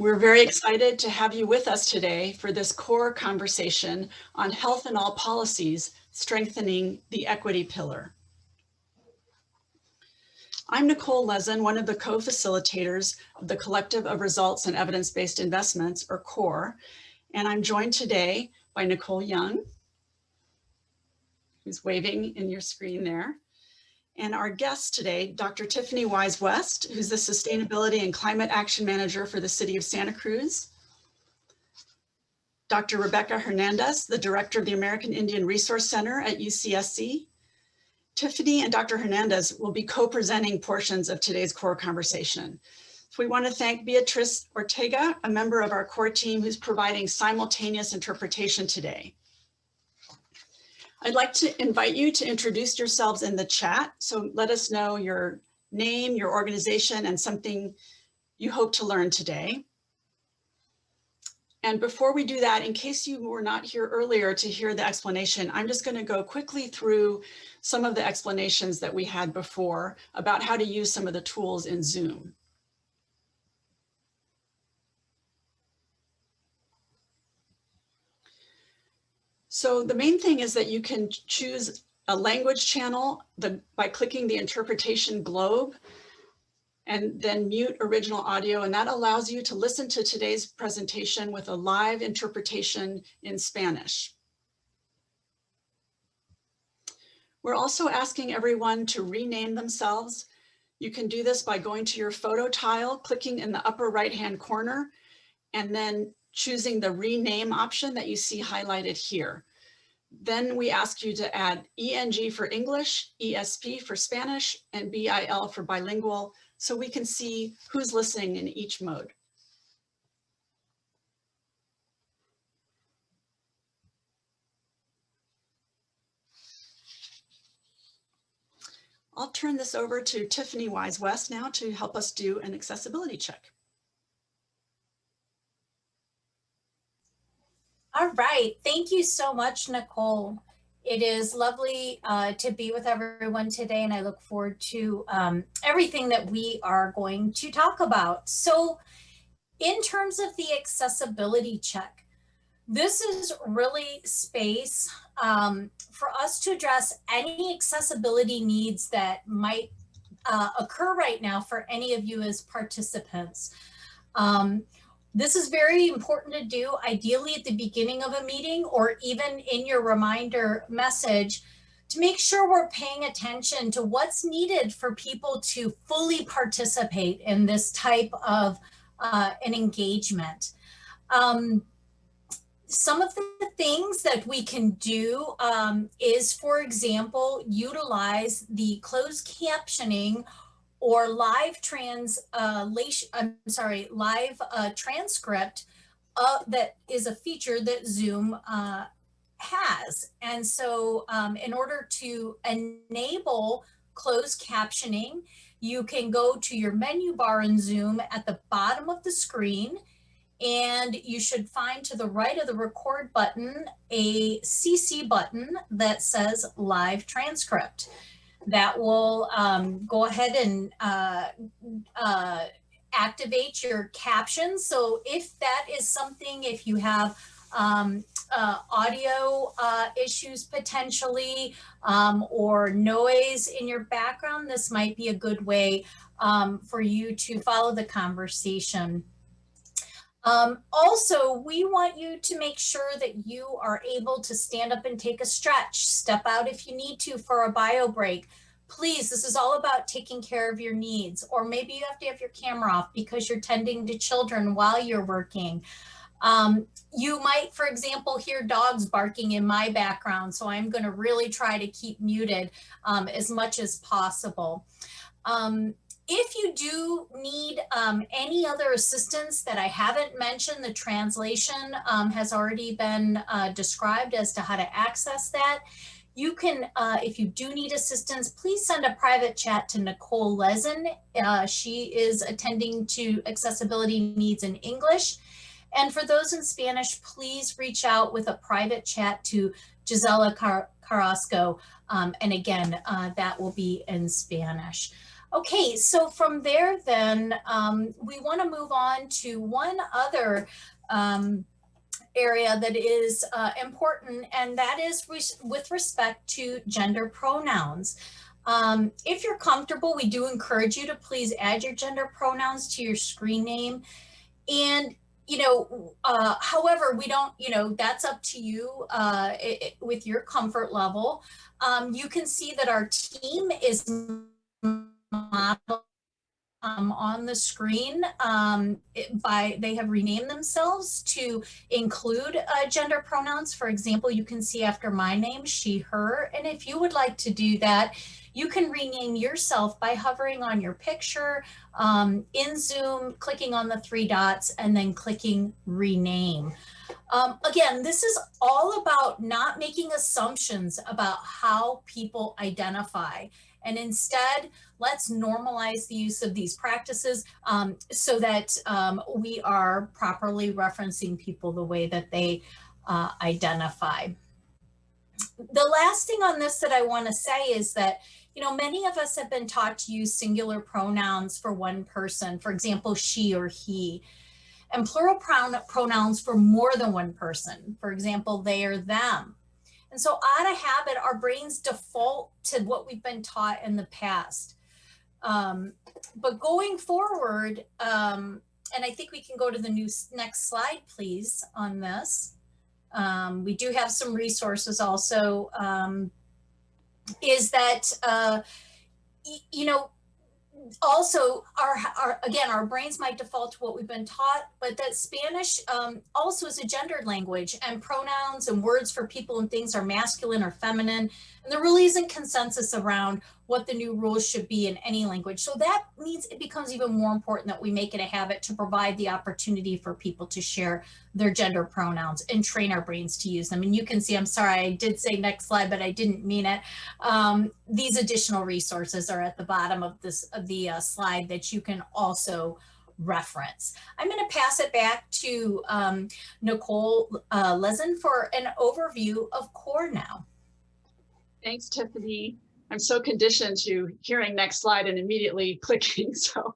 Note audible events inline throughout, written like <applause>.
We're very excited to have you with us today for this core conversation on health in all policies, strengthening the equity pillar. I'm Nicole Lezen, one of the co-facilitators of the Collective of Results and Evidence-Based Investments, or CORE, and I'm joined today by Nicole Young, who's waving in your screen there, and our guest today, Dr. Tiffany Wise West, who's the Sustainability and Climate Action Manager for the City of Santa Cruz. Dr. Rebecca Hernandez, the Director of the American Indian Resource Center at UCSC. Tiffany and Dr. Hernandez will be co-presenting portions of today's core conversation. So we want to thank Beatriz Ortega, a member of our core team who's providing simultaneous interpretation today. I'd like to invite you to introduce yourselves in the chat. So let us know your name, your organization, and something you hope to learn today. And before we do that, in case you were not here earlier to hear the explanation, I'm just going to go quickly through some of the explanations that we had before about how to use some of the tools in Zoom. So the main thing is that you can choose a language channel the, by clicking the interpretation globe and then mute original audio. And that allows you to listen to today's presentation with a live interpretation in Spanish. We're also asking everyone to rename themselves. You can do this by going to your photo tile, clicking in the upper right-hand corner, and then choosing the rename option that you see highlighted here. Then we ask you to add ENG for English, ESP for Spanish, and BIL for bilingual, so we can see who's listening in each mode. I'll turn this over to Tiffany Wise West now to help us do an accessibility check. All right. Thank you so much, Nicole. It is lovely uh, to be with everyone today, and I look forward to um, everything that we are going to talk about. So in terms of the accessibility check, this is really space um, for us to address any accessibility needs that might uh, occur right now for any of you as participants. Um, this is very important to do ideally at the beginning of a meeting or even in your reminder message to make sure we're paying attention to what's needed for people to fully participate in this type of uh, an engagement. Um, some of the things that we can do um, is, for example, utilize the closed captioning or live translation, I'm sorry, live uh, transcript uh, that is a feature that Zoom uh, has. And so um, in order to enable closed captioning, you can go to your menu bar in Zoom at the bottom of the screen and you should find to the right of the record button a CC button that says live transcript that will um, go ahead and uh, uh, activate your captions. So if that is something, if you have um, uh, audio uh, issues potentially um, or noise in your background, this might be a good way um, for you to follow the conversation. Um, also, we want you to make sure that you are able to stand up and take a stretch, step out if you need to for a bio break. Please, this is all about taking care of your needs. Or maybe you have to have your camera off because you're tending to children while you're working. Um, you might, for example, hear dogs barking in my background, so I'm going to really try to keep muted um, as much as possible. Um, if you do need um, any other assistance that I haven't mentioned, the translation um, has already been uh, described as to how to access that. You can, uh, if you do need assistance, please send a private chat to Nicole Lezen. Uh, she is attending to accessibility needs in English. And for those in Spanish, please reach out with a private chat to Gisela Car Carrasco. Um, and again, uh, that will be in Spanish. Okay, so from there then, um, we want to move on to one other um, area that is uh, important, and that is res with respect to gender pronouns. Um, if you're comfortable, we do encourage you to please add your gender pronouns to your screen name. And you know, uh, however, we don't, you know, that's up to you uh, it, it, with your comfort level. Um, you can see that our team is modeled um, on the screen um, by they have renamed themselves to include uh, gender pronouns. For example, you can see after my name, she, her, and if you would like to do that, you can rename yourself by hovering on your picture um, in Zoom, clicking on the three dots and then clicking rename. Um, again, this is all about not making assumptions about how people identify. And instead, let's normalize the use of these practices um, so that um, we are properly referencing people the way that they uh, identify. The last thing on this that I want to say is that you know, many of us have been taught to use singular pronouns for one person, for example, she or he, and plural pronouns for more than one person, for example, they or them. And so out of habit, our brains default to what we've been taught in the past. Um, but going forward, um, and I think we can go to the new next slide, please, on this. Um, we do have some resources also um, is that, uh, you know, also our, our, again our brains might default to what we've been taught but that spanish um, also is a gendered language and pronouns and words for people and things are masculine or feminine and there really isn't consensus around what the new rules should be in any language so that means it becomes even more important that we make it a habit to provide the opportunity for people to share their gender pronouns and train our brains to use them and you can see i'm sorry i did say next slide but i didn't mean it um, these additional resources are at the bottom of this of the uh, slide that you can also reference. I'm going to pass it back to um, Nicole uh, Lezen for an overview of CORE now. Thanks, Tiffany. I'm so conditioned to hearing next slide and immediately <laughs> clicking, so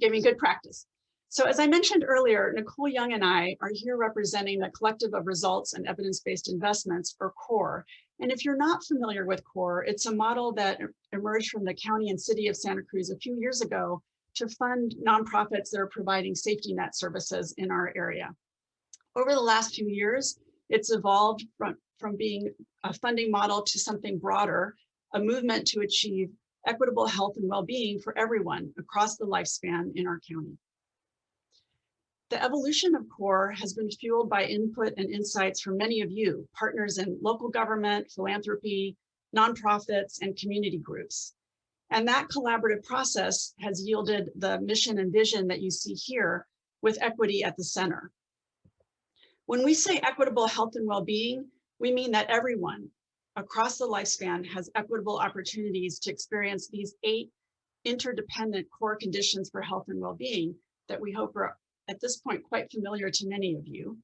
gave me good practice. So as I mentioned earlier, Nicole Young and I are here representing the Collective of Results and Evidence-Based Investments, or CORE, and if you're not familiar with CORE, it's a model that emerged from the county and city of Santa Cruz a few years ago to fund nonprofits that are providing safety net services in our area. Over the last few years, it's evolved from, from being a funding model to something broader, a movement to achieve equitable health and well-being for everyone across the lifespan in our county. The evolution of CORE has been fueled by input and insights from many of you, partners in local government, philanthropy, nonprofits, and community groups. And that collaborative process has yielded the mission and vision that you see here with equity at the center. When we say equitable health and well-being, we mean that everyone across the lifespan has equitable opportunities to experience these eight interdependent core conditions for health and well-being that we hope are at this point quite familiar to many of you.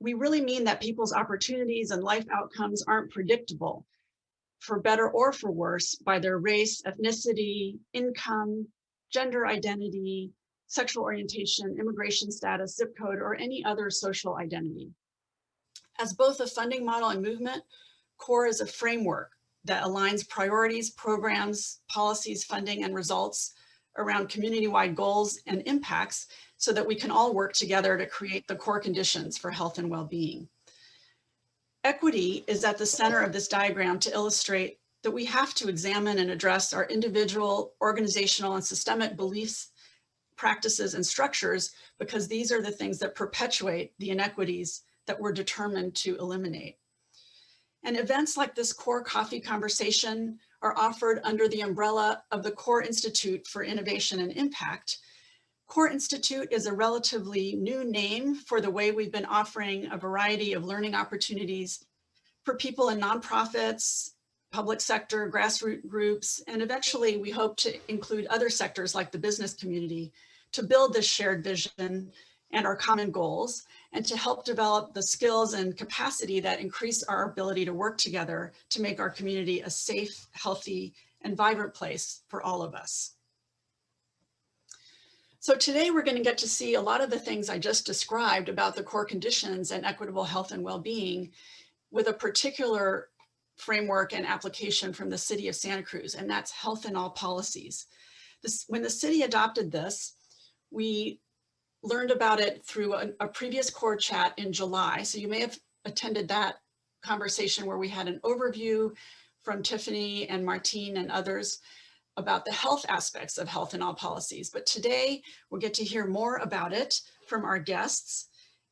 We really mean that people's opportunities and life outcomes aren't predictable for better or for worse by their race, ethnicity, income, gender identity, sexual orientation, immigration status, zip code, or any other social identity. As both a funding model and movement, CORE is a framework that aligns priorities, programs, policies, funding, and results around community-wide goals and impacts so that we can all work together to create the core conditions for health and well-being. Equity is at the center of this diagram to illustrate that we have to examine and address our individual, organizational, and systemic beliefs, practices, and structures because these are the things that perpetuate the inequities that we're determined to eliminate. And events like this core coffee conversation are offered under the umbrella of the Core Institute for Innovation and Impact, Core Institute is a relatively new name for the way we've been offering a variety of learning opportunities for people in nonprofits, public sector, grassroots groups, and eventually we hope to include other sectors like the business community to build this shared vision and our common goals and to help develop the skills and capacity that increase our ability to work together to make our community a safe, healthy, and vibrant place for all of us. So today we're going to get to see a lot of the things I just described about the core conditions and equitable health and well-being with a particular framework and application from the city of Santa Cruz, and that's health in all policies. This, when the city adopted this, we learned about it through a, a previous core chat in July. So you may have attended that conversation where we had an overview from Tiffany and Martine and others about the health aspects of health in all policies. But today we'll get to hear more about it from our guests.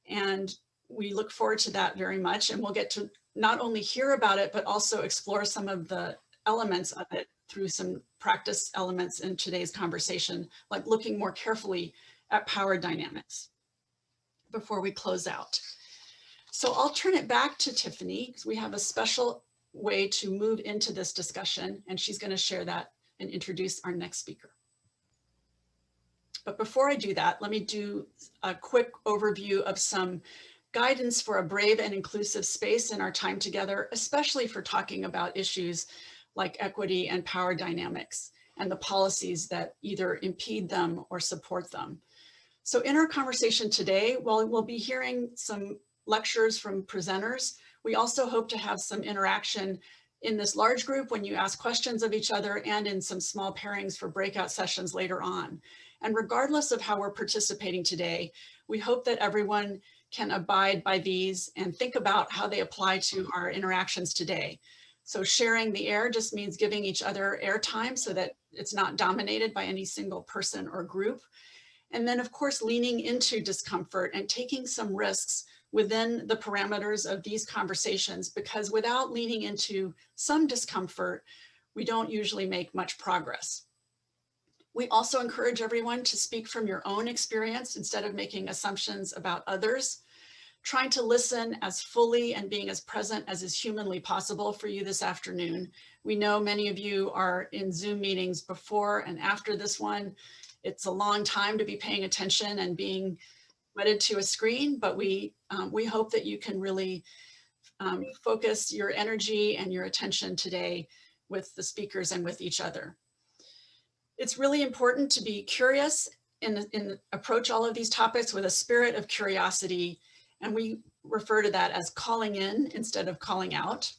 And we look forward to that very much. And we'll get to not only hear about it, but also explore some of the elements of it through some practice elements in today's conversation, like looking more carefully at power dynamics before we close out. So I'll turn it back to Tiffany because we have a special way to move into this discussion and she's going to share that and introduce our next speaker. But before I do that, let me do a quick overview of some guidance for a brave and inclusive space in our time together, especially for talking about issues like equity and power dynamics and the policies that either impede them or support them. So in our conversation today, while we'll be hearing some lectures from presenters, we also hope to have some interaction in this large group when you ask questions of each other and in some small pairings for breakout sessions later on. And regardless of how we're participating today, we hope that everyone can abide by these and think about how they apply to our interactions today. So sharing the air just means giving each other airtime so that it's not dominated by any single person or group. And then of course, leaning into discomfort and taking some risks within the parameters of these conversations, because without leaning into some discomfort, we don't usually make much progress. We also encourage everyone to speak from your own experience instead of making assumptions about others, trying to listen as fully and being as present as is humanly possible for you this afternoon. We know many of you are in Zoom meetings before and after this one. It's a long time to be paying attention and being wedded to a screen, but we, um, we hope that you can really um, focus your energy and your attention today with the speakers and with each other. It's really important to be curious and, and approach all of these topics with a spirit of curiosity. And we refer to that as calling in instead of calling out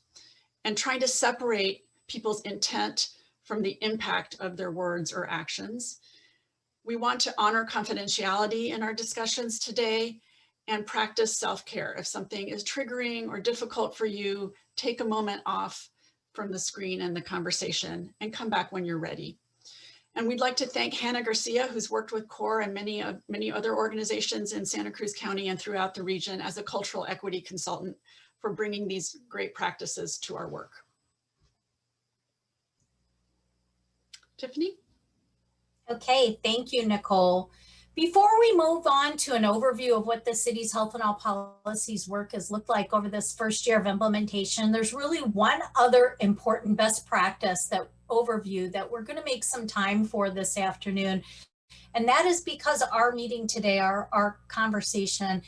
and trying to separate people's intent from the impact of their words or actions. We want to honor confidentiality in our discussions today and practice self-care. If something is triggering or difficult for you, take a moment off from the screen and the conversation and come back when you're ready. And we'd like to thank Hannah Garcia, who's worked with CORE and many, uh, many other organizations in Santa Cruz County and throughout the region as a cultural equity consultant for bringing these great practices to our work. Tiffany? Okay, thank you, Nicole. Before we move on to an overview of what the city's health in all policies work has looked like over this first year of implementation, there's really one other important best practice that overview that we're going to make some time for this afternoon. And that is because our meeting today, our, our conversation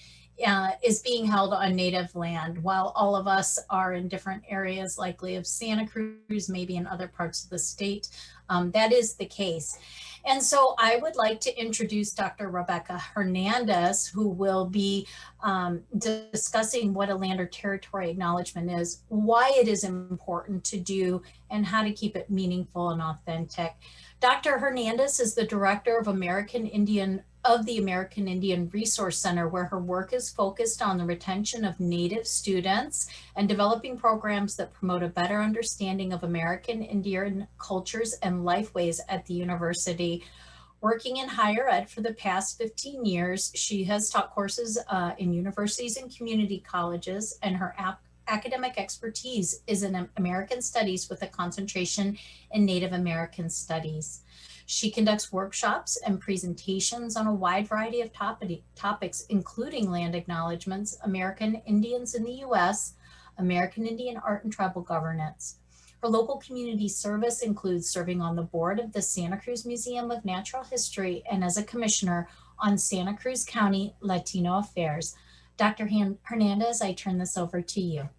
uh, is being held on native land while all of us are in different areas likely of Santa Cruz, maybe in other parts of the state. Um, that is the case. And so I would like to introduce Dr. Rebecca Hernandez, who will be um, discussing what a land or territory acknowledgement is, why it is important to do, and how to keep it meaningful and authentic. Dr. Hernandez is the director of American Indian of the American Indian Resource Center, where her work is focused on the retention of Native students and developing programs that promote a better understanding of American Indian cultures and lifeways at the university. Working in higher ed for the past 15 years, she has taught courses uh, in universities and community colleges, and her academic expertise is in American Studies with a concentration in Native American Studies. She conducts workshops and presentations on a wide variety of topics, including land acknowledgements, American Indians in the U.S., American Indian art and tribal governance. Her local community service includes serving on the board of the Santa Cruz Museum of Natural History and as a commissioner on Santa Cruz County Latino Affairs. Dr. Hernandez, I turn this over to you.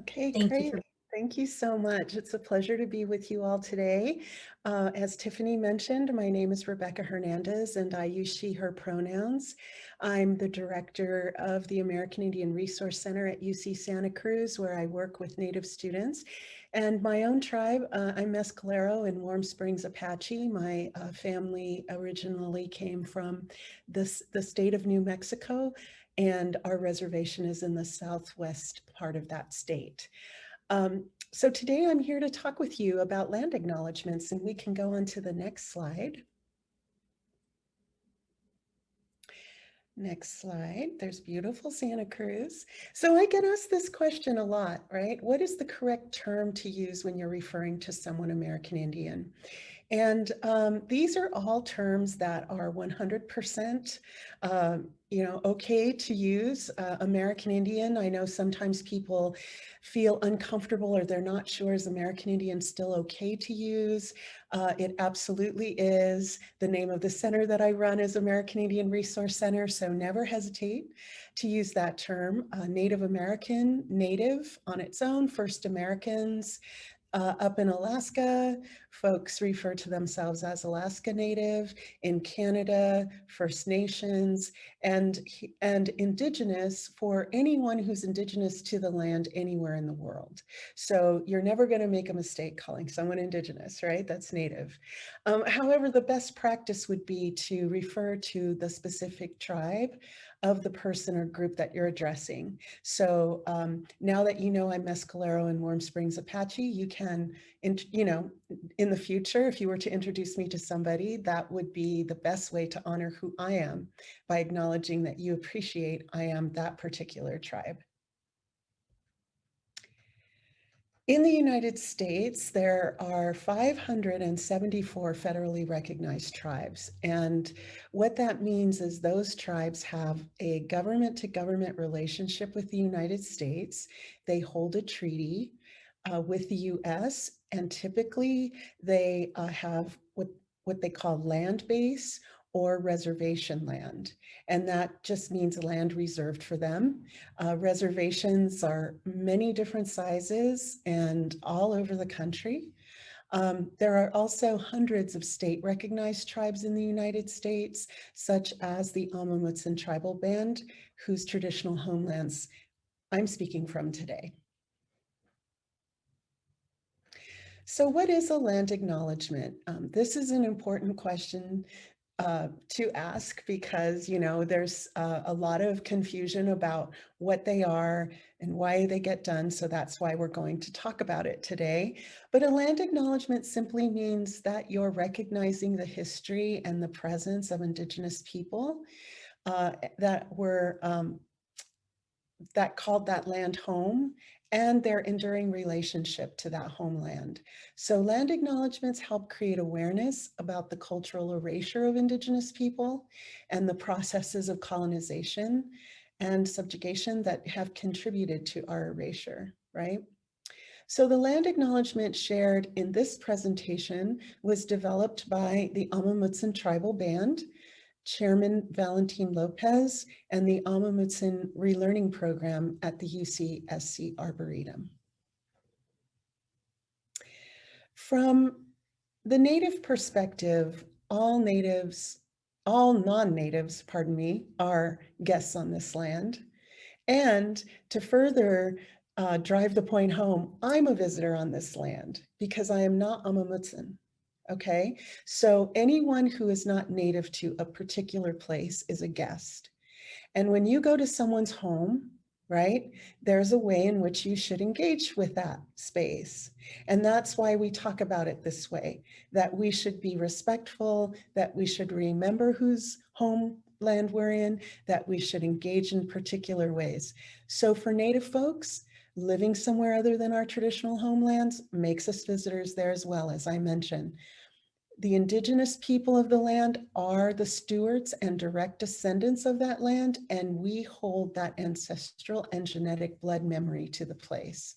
Okay, Thank great. you Thank you so much. It's a pleasure to be with you all today. Uh, as Tiffany mentioned, my name is Rebecca Hernandez and I use she, her pronouns. I'm the director of the American Indian Resource Center at UC Santa Cruz, where I work with Native students. And my own tribe, uh, I'm Mescalero in Warm Springs Apache. My uh, family originally came from this, the state of New Mexico, and our reservation is in the southwest part of that state. Um, so today I'm here to talk with you about land acknowledgements and we can go on to the next slide. Next slide, there's beautiful Santa Cruz. So I get asked this question a lot, right? What is the correct term to use when you're referring to someone American Indian? And um, these are all terms that are 100% uh, you know, okay to use. Uh, American Indian, I know sometimes people feel uncomfortable or they're not sure is American Indian still okay to use. Uh, it absolutely is. The name of the center that I run is American Indian Resource Center, so never hesitate to use that term. Uh, Native American, Native on its own, First Americans, uh, up in Alaska, folks refer to themselves as Alaska Native. In Canada, First Nations, and, and Indigenous for anyone who's Indigenous to the land anywhere in the world. So you're never going to make a mistake calling someone Indigenous, right? That's Native. Um, however, the best practice would be to refer to the specific tribe of the person or group that you're addressing. So um, now that you know I'm Mescalero and Warm Springs Apache, you can, in, you know, in the future, if you were to introduce me to somebody, that would be the best way to honor who I am by acknowledging that you appreciate I am that particular tribe. In the United States, there are 574 federally recognized tribes. And what that means is those tribes have a government to government relationship with the United States. They hold a treaty uh, with the US and typically they uh, have what, what they call land base or reservation land. And that just means land reserved for them. Uh, reservations are many different sizes and all over the country. Um, there are also hundreds of state recognized tribes in the United States, such as the Amah Mutsun tribal band, whose traditional homelands I'm speaking from today. So what is a land acknowledgement? Um, this is an important question uh, to ask because, you know, there's uh, a lot of confusion about what they are and why they get done. So that's why we're going to talk about it today. But a land acknowledgement simply means that you're recognizing the history and the presence of Indigenous people uh, that were um, that called that land home and their enduring relationship to that homeland. So land acknowledgements help create awareness about the cultural erasure of Indigenous people and the processes of colonization and subjugation that have contributed to our erasure, right? So the land acknowledgement shared in this presentation was developed by the Amah Mutsun Tribal Band Chairman Valentin Lopez, and the Amah Mutsun Relearning Program at the UCSC Arboretum. From the Native perspective, all natives, all non-natives, pardon me, are guests on this land. And to further uh, drive the point home, I'm a visitor on this land because I am not Amah Mutsun. Okay, so anyone who is not native to a particular place is a guest. And when you go to someone's home, right, there's a way in which you should engage with that space. And that's why we talk about it this way, that we should be respectful, that we should remember whose homeland we're in, that we should engage in particular ways. So for Native folks, living somewhere other than our traditional homelands makes us visitors there as well, as I mentioned. The indigenous people of the land are the stewards and direct descendants of that land, and we hold that ancestral and genetic blood memory to the place.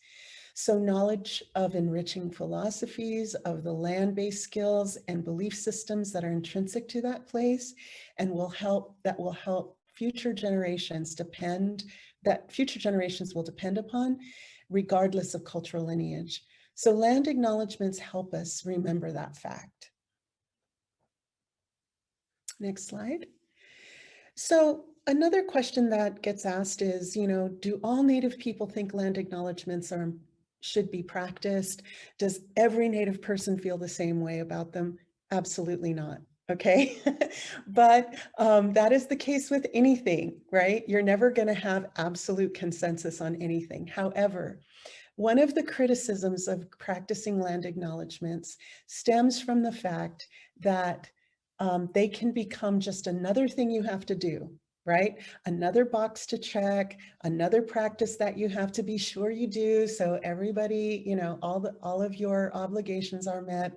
So knowledge of enriching philosophies, of the land-based skills and belief systems that are intrinsic to that place and will help, that will help future generations depend, that future generations will depend upon regardless of cultural lineage. So land acknowledgements help us remember that fact. Next slide. So another question that gets asked is, you know, do all Native people think land acknowledgements are should be practiced? Does every Native person feel the same way about them? Absolutely not. Okay, <laughs> but um, that is the case with anything, right? You're never going to have absolute consensus on anything. However, one of the criticisms of practicing land acknowledgements stems from the fact that um, they can become just another thing you have to do, right? Another box to check, another practice that you have to be sure you do. So everybody, you know, all the all of your obligations are met.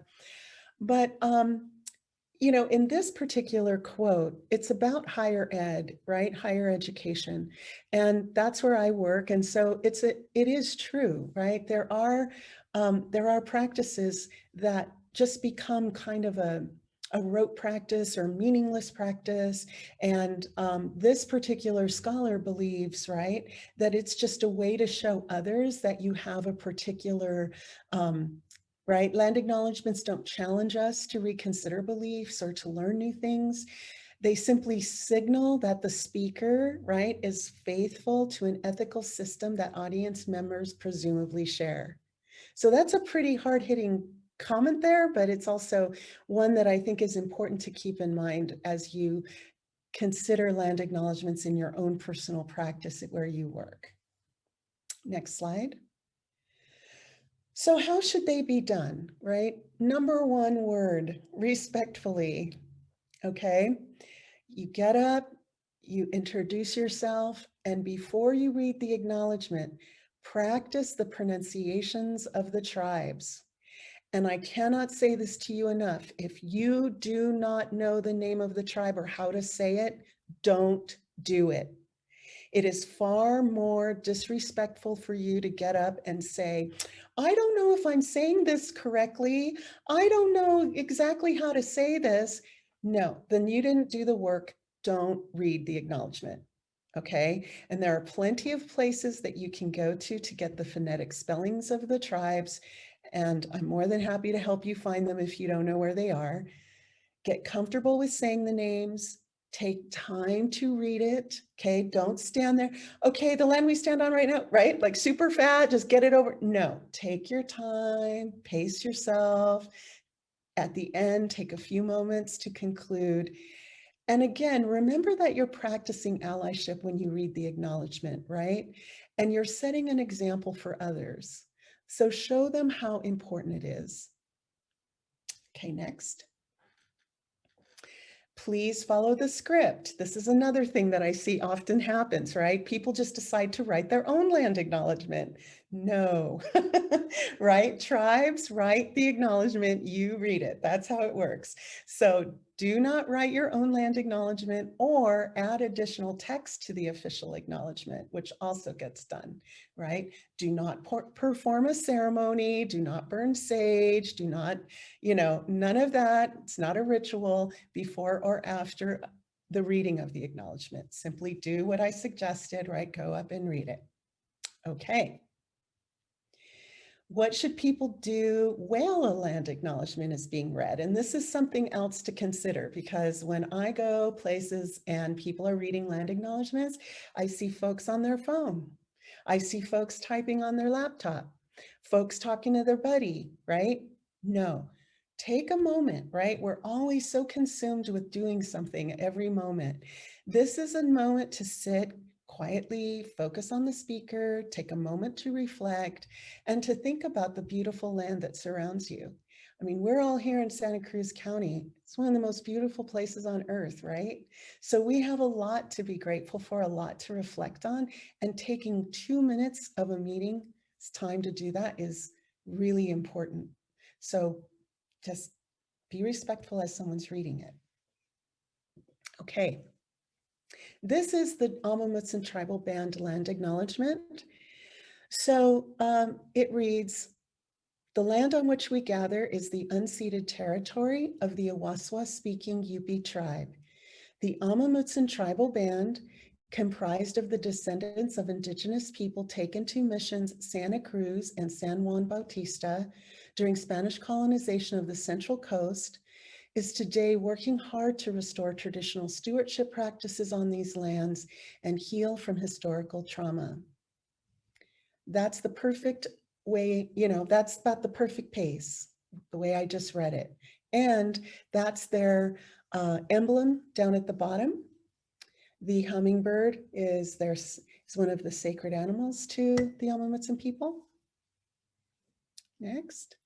But, um, you know, in this particular quote, it's about higher ed, right? Higher education. And that's where I work. And so it's a, it is true, right? There are, um, there are practices that just become kind of a, a rote practice or meaningless practice. And um, this particular scholar believes, right, that it's just a way to show others that you have a particular, um, right? Land acknowledgements don't challenge us to reconsider beliefs or to learn new things. They simply signal that the speaker, right, is faithful to an ethical system that audience members presumably share. So that's a pretty hard hitting comment there, but it's also one that I think is important to keep in mind as you consider land acknowledgements in your own personal practice where you work. Next slide. So how should they be done, right? Number one word, respectfully, okay? You get up, you introduce yourself, and before you read the acknowledgement, practice the pronunciations of the tribes. And I cannot say this to you enough. If you do not know the name of the tribe or how to say it, don't do it. It is far more disrespectful for you to get up and say, I don't know if I'm saying this correctly. I don't know exactly how to say this. No, then you didn't do the work. Don't read the acknowledgement. Okay, and there are plenty of places that you can go to to get the phonetic spellings of the tribes and I'm more than happy to help you find them if you don't know where they are. Get comfortable with saying the names, take time to read it, okay? Mm-hmm. Don't stand there, okay, the land we stand on right now, right? Like super fat, just get it over. No, take your time, pace yourself. At the end, take a few moments to conclude. And again, remember that you're practicing allyship when you read the acknowledgement, right? And you're setting an example for others. So show them how important it is. Okay, next. Please follow the script. This is another thing that I see often happens, right? People just decide to write their own land acknowledgement. No, <laughs> right? Tribes write the acknowledgement, you read it. That's how it works. So do not write your own land acknowledgement or add additional text to the official acknowledgement, which also gets done, right? Do not perform a ceremony, do not burn sage, do not, you know, none of that. It's not a ritual before or after the reading of the acknowledgement. Simply do what I suggested, right? Go up and read it. Okay. What should people do while a land acknowledgement is being read? And this is something else to consider because when I go places and people are reading land acknowledgements, I see folks on their phone. I see folks typing on their laptop, folks talking to their buddy, right? No, take a moment, right? We're always so consumed with doing something every moment. This is a moment to sit, quietly focus on the speaker, take a moment to reflect, and to think about the beautiful land that surrounds you. I mean, we're all here in Santa Cruz County. It's one of the most beautiful places on earth, right? So we have a lot to be grateful for, a lot to reflect on, and taking two minutes of a meeting time to do that is really important. So just be respectful as someone's reading it. Okay, this is the Amah Mutsun Tribal Band Land Acknowledgement. So um, it reads, the land on which we gather is the unceded territory of the Awaswas speaking Uypi tribe. The Amah Mutsun Tribal Band comprised of the descendants of indigenous people taken to missions Santa Cruz and San Juan Bautista during Spanish colonization of the Central Coast, is today working hard to restore traditional stewardship practices on these lands and heal from historical trauma. That's the perfect way, you know, that's about the perfect pace, the way I just read it. And that's their uh, emblem down at the bottom. The hummingbird is their, is one of the sacred animals to the Amah Mutsun people. Next.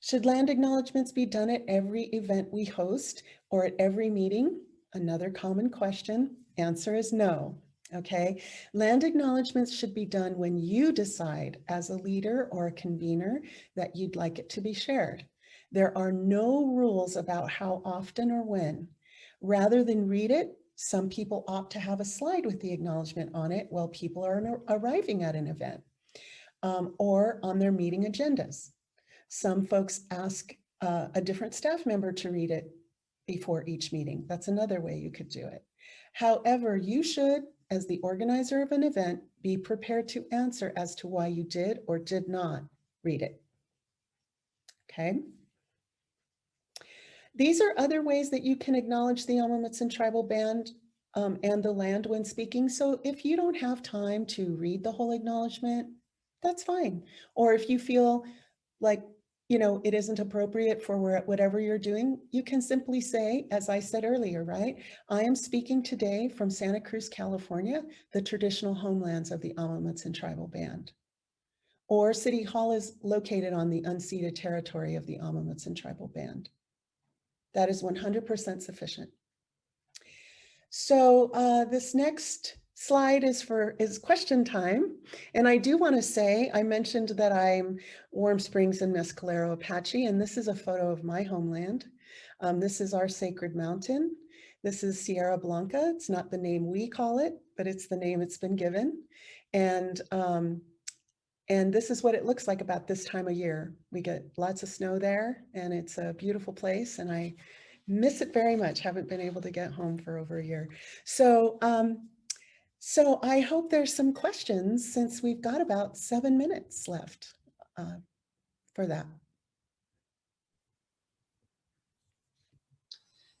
Should land acknowledgements be done at every event we host or at every meeting? Another common question. Answer is no. Okay, land acknowledgements should be done when you decide as a leader or a convener that you'd like it to be shared. There are no rules about how often or when. Rather than read it, some people opt to have a slide with the acknowledgement on it while people are arriving at an event um, or on their meeting agendas. Some folks ask uh, a different staff member to read it before each meeting. That's another way you could do it. However, you should, as the organizer of an event, be prepared to answer as to why you did or did not read it. Okay. These are other ways that you can acknowledge the Amah Mutsun Tribal Band um, and the land when speaking. So if you don't have time to read the whole acknowledgement, that's fine. Or if you feel like you know, it isn't appropriate for whatever you're doing, you can simply say, as I said earlier, right? I am speaking today from Santa Cruz, California, the traditional homelands of the Amah Mutsun tribal band. Or City Hall is located on the unceded territory of the Amah Mutsun tribal band. That is 100% sufficient. So uh, this next slide is for is question time. And I do want to say, I mentioned that I'm Warm Springs and Mescalero Apache, and this is a photo of my homeland. Um, this is our sacred mountain. This is Sierra Blanca. It's not the name we call it, but it's the name it's been given. And, um, and this is what it looks like about this time of year. We get lots of snow there and it's a beautiful place and I miss it very much. Haven't been able to get home for over a year. So um, so I hope there's some questions since we've got about seven minutes left uh, for that.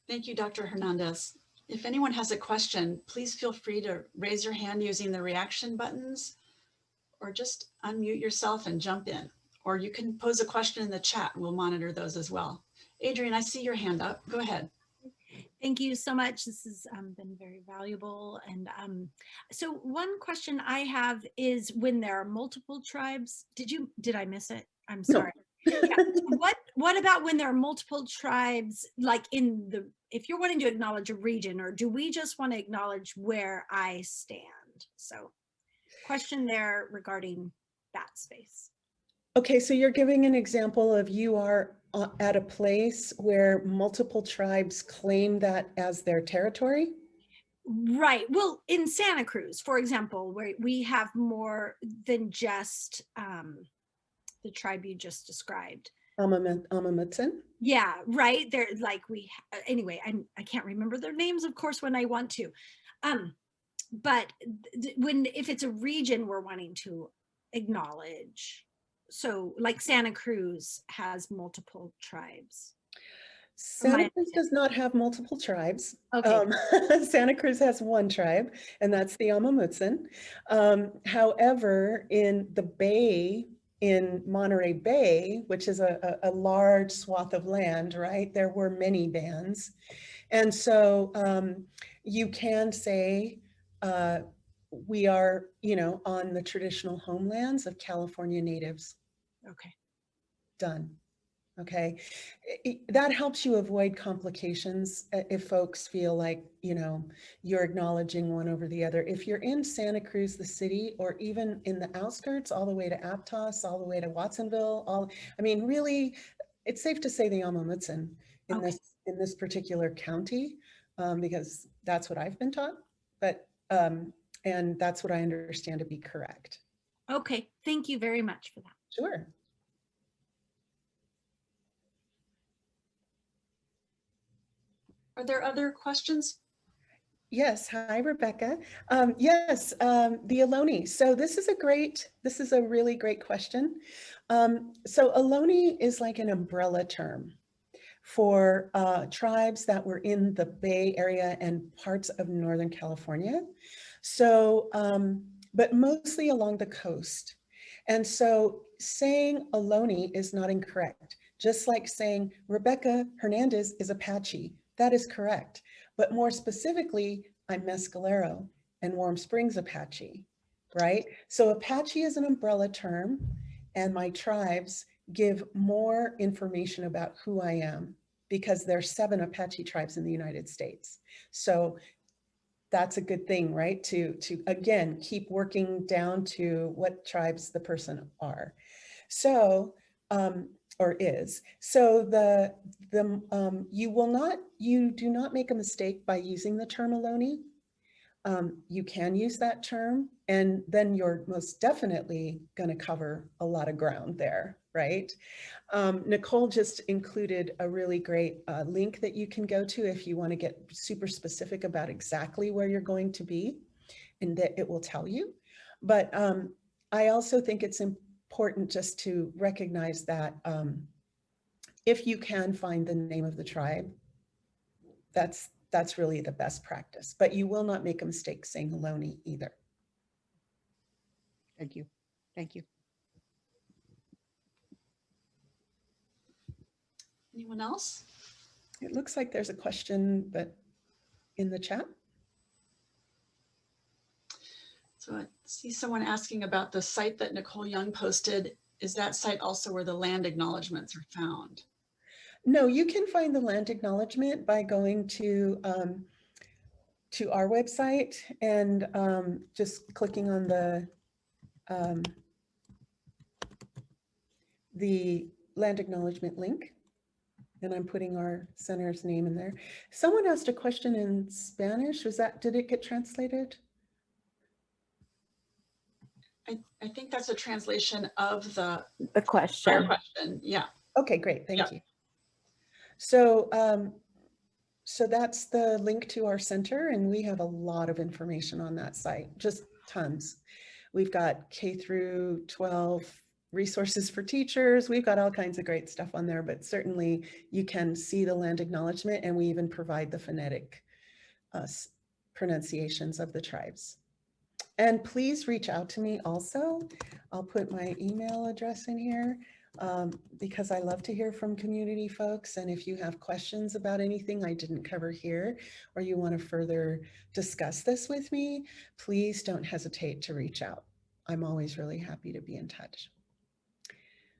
Thank you, Dr. Hernandez. If anyone has a question, please feel free to raise your hand using the reaction buttons or just unmute yourself and jump in. Or you can pose a question in the chat we'll monitor those as well. Adrian, I see your hand up. Go ahead. Thank you so much. This has um, been very valuable. And um, so one question I have is when there are multiple tribes, did you, did I miss it? I'm sorry. No. yeah. What, what about when there are multiple tribes, like in the, if you're wanting to acknowledge a region or do we just want to acknowledge where I stand? So question there regarding that space. Okay, so you're giving an example of you are uh, at a place where multiple tribes claim that as their territory? Right. Well, in Santa Cruz, for example, where we have more than just um, the tribe you just described. Amah Mutsun? Yeah, right. They're like we, uh, anyway, I, I can't remember their names, of course, when I want to. Um, but when, if it's a region we're wanting to acknowledge, so like Santa Cruz has multiple tribes. Santa Cruz does not have multiple tribes. Okay. Um, <laughs> Santa Cruz has one tribe, and that's the Amah Mutsun. Um, however, in the Bay, in Monterey Bay, which is a, a, a, large swath of land, right, there were many bands. And so um, you can say, uh, we are, you know, on the traditional homelands of California natives. Okay. Done. Okay. It, that helps you avoid complications uh, if folks feel like, you know, you're acknowledging one over the other. If you're in Santa Cruz, the city, or even in the outskirts, all the way to Aptos, all the way to Watsonville, all, I mean, really, it's safe to say the Amah Mutsun in okay. this in this particular county, um, because that's what I've been taught. But um, and that's what I understand to be correct. Okay, thank you very much for that. Sure. Are there other questions? Yes, hi Rebecca. Um, yes, um, the Ohlone. So this is a great, this is a really great question. Um, so Ohlone is like an umbrella term for uh, tribes that were in the Bay Area and parts of Northern California. So, um, but mostly along the coast. And so saying Ohlone is not incorrect, just like saying Rebecca Hernandez is Apache. That is correct. But more specifically, I'm Mescalero and Warm Springs Apache, right? So Apache is an umbrella term and my tribes give more information about who I am because there's seven Apache tribes in the United States. So that's a good thing, right? To, to again, keep working down to what tribes the person are. So, um, or is. So the, the, um, you will not, you do not make a mistake by using the term Ohlone. Um, you can use that term and then you're most definitely going to cover a lot of ground there, right? Um, Nicole just included a really great uh, link that you can go to if you want to get super specific about exactly where you're going to be and that it will tell you. But um, I also think it's important just to recognize that um, if you can find the name of the tribe, that's that's really the best practice, but you will not make a mistake saying Ohlone either. Thank you. Thank you. Anyone else? It looks like there's a question, but in the chat. So I see someone asking about the site that Nicole Young posted. Is that site also where the land acknowledgements are found? No, you can find the land acknowledgement by going to um, to our website and um, just clicking on the um, the land acknowledgement link. And I'm putting our center's name in there. Someone asked a question in Spanish. Was that, did it get translated? I, I think that's a translation of the The question. question. Yeah. Okay, great, thank Yeah. you. So, um, so that's the link to our center and we have a lot of information on that site, just tons. We've got K through 12 resources for teachers. We've got all kinds of great stuff on there, but certainly you can see the land acknowledgement and we even provide the phonetic uh, pronunciations of the tribes. And please reach out to me also. I'll put my email address in here um, because I love to hear from community folks. And if you have questions about anything I didn't cover here, or you want to further discuss this with me, please don't hesitate to reach out. I'm always really happy to be in touch.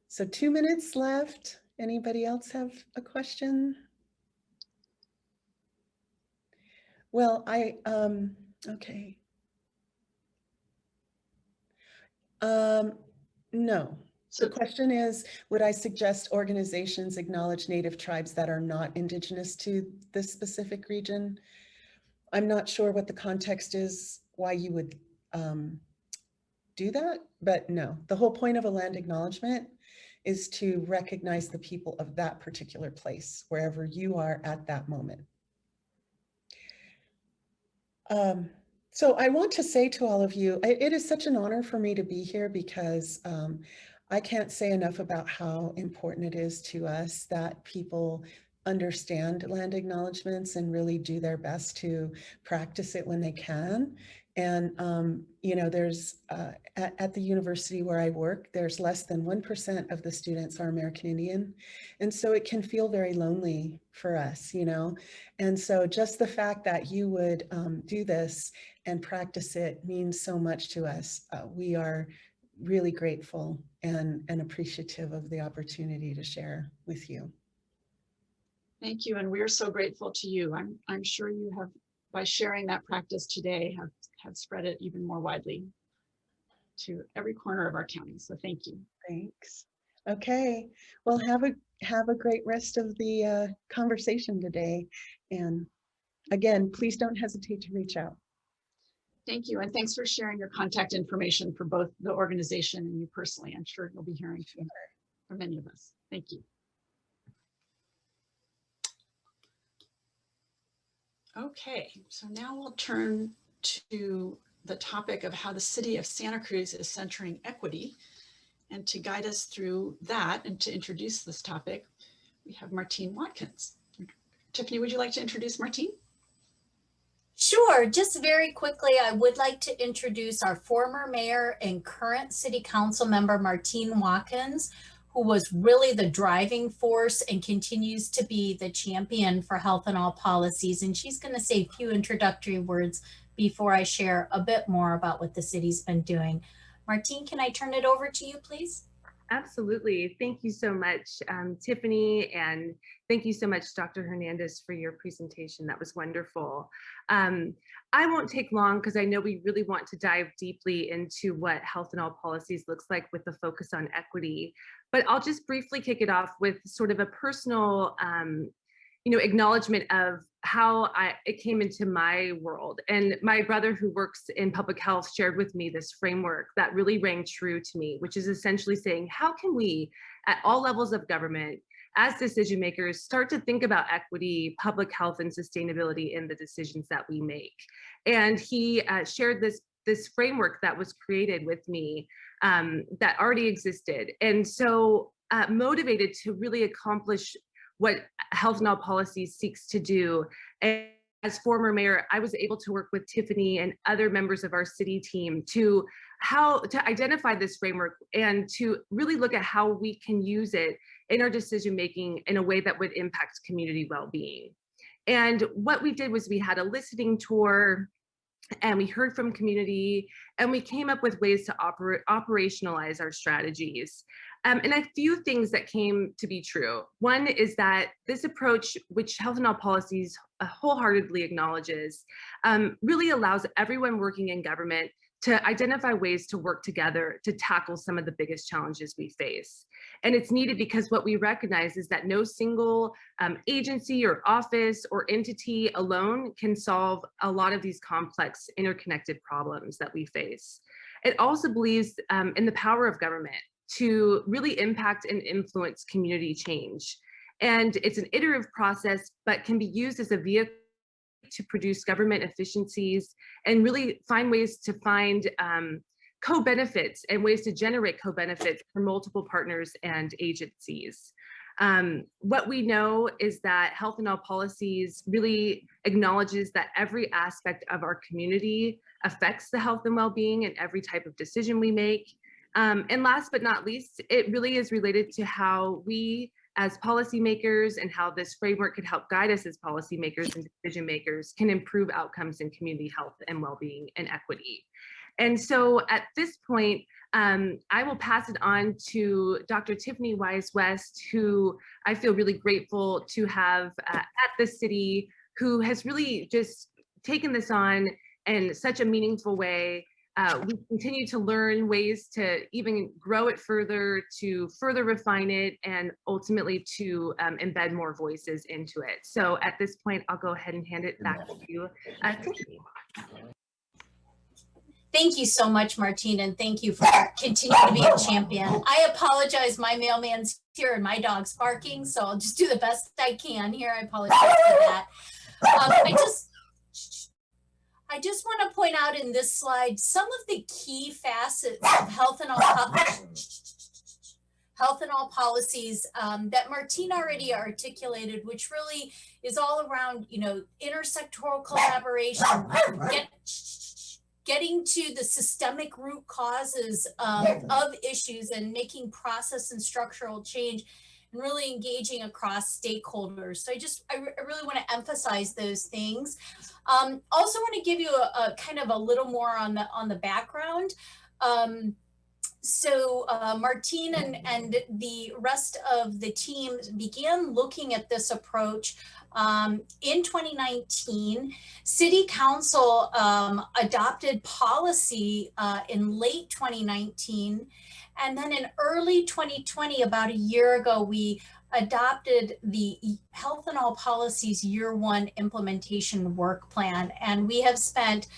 So two minutes left. Anybody else have a question? Well, I, um, okay. Um, no, the So question is, would I suggest organizations acknowledge native tribes that are not indigenous to this specific region? I'm not sure what the context is, why you would um, do that, but no, the whole point of a land acknowledgement is to recognize the people of that particular place, wherever you are at that moment. Um, so I want to say to all of you, it is such an honor for me to be here because um, I can't say enough about how important it is to us that people understand land acknowledgements and really do their best to practice it when they can. And, um, you know, there's, uh, at, at the university where I work, there's less than 1% of the students are American Indian. And so it can feel very lonely for us, you know? And so just the fact that you would um, do this and practice it means so much to us. Uh, we are really grateful and, and appreciative of the opportunity to share with you. thank you. And we're so grateful to you. I'm, I'm sure you have, by sharing that practice today, have, have spread it even more widely to every corner of our county. So thank you. Thanks. Okay, well, have a have a great rest of the uh, conversation today. And again, please don't hesitate to reach out. Thank you. And thanks for sharing your contact information for both the organization and you personally. I'm sure you'll be hearing from, from many of us. Thank you. Okay, so now we'll turn to the topic of how the city of Santa Cruz is centering equity. And to guide us through that and to introduce this topic, we have Martine Watkins. Tiffany, would you like to introduce Martine? Sure, just very quickly, I would like to introduce our former mayor and current city council member, Martine Watkins, who was really the driving force and continues to be the champion for health in all policies. And she's going to say a few introductory words before I share a bit more about what the city's been doing. Martine, can I turn it over to you, please? Absolutely. Thank you so much, um, Tiffany, and thank you so much, Dr. Hernandez, for your presentation. That was wonderful. Um, I won't take long because I know we really want to dive deeply into what health in all policies looks like with the focus on equity, but I'll just briefly kick it off with sort of a personal um, you know, acknowledgement of how I, it came into my world. And my brother who works in public health shared with me this framework that really rang true to me, which is essentially saying, how can we at all levels of government as decision makers start to think about equity, public health and sustainability in the decisions that we make. And he uh, shared this, this framework that was created with me um, that already existed. And so uh, motivated to really accomplish what health Now policy seeks to do. And as former mayor, I was able to work with Tiffany and other members of our city team to how to identify this framework and to really look at how we can use it in our decision making in a way that would impact community well-being. And what we did was we had a listening tour and we heard from community and we came up with ways to operate operationalize our strategies. Um, and a few things that came to be true. One is that this approach, which Health in All Policies uh, wholeheartedly acknowledges, um, really allows everyone working in government to identify ways to work together to tackle some of the biggest challenges we face. And it's needed because what we recognize is that no single um, agency or office or entity alone can solve a lot of these complex interconnected problems that we face. It also believes um, in the power of government to really impact and influence community change. And it's an iterative process, but can be used as a vehicle to produce government efficiencies and really find ways to find um, co-benefits and ways to generate co-benefits for multiple partners and agencies. Um, what we know is that health in all policies really acknowledges that every aspect of our community affects the health and well-being and every type of decision we make. Um, and last but not least, it really is related to how we as policymakers and how this framework could help guide us as policymakers and decision makers can improve outcomes in community health and well-being and equity. And so at this point, um, I will pass it on to Dr. Tiffany Wise West, who I feel really grateful to have uh, at the city, who has really just taken this on in such a meaningful way uh, we continue to learn ways to even grow it further, to further refine it, and ultimately to um, embed more voices into it. So at this point, I'll go ahead and hand it back to you. Uh, Thank you so much, Martine, and thank you for continuing to be a champion. I apologize, my mailman's here and my dog's barking, so I'll just do the best I can here. I apologize for that. Um, I just I just want to point out in this slide some of the key facets of health in all health in all policies um, that Martine already articulated, which really is all around, you know, intersectoral collaboration, get, getting to the systemic root causes um, of issues and making process and structural change and really engaging across stakeholders. So I just, I, I really want to emphasize those things. Um, also want to give you a, a, kind of a little more on the, on the background. Um, so uh, Martine and, and the rest of the team began looking at this approach um, in 2019. City Council um, adopted policy uh, in late 2019 and then in early 2020, about a year ago, we adopted the Health in All Policies Year One Implementation Work Plan. And we have spent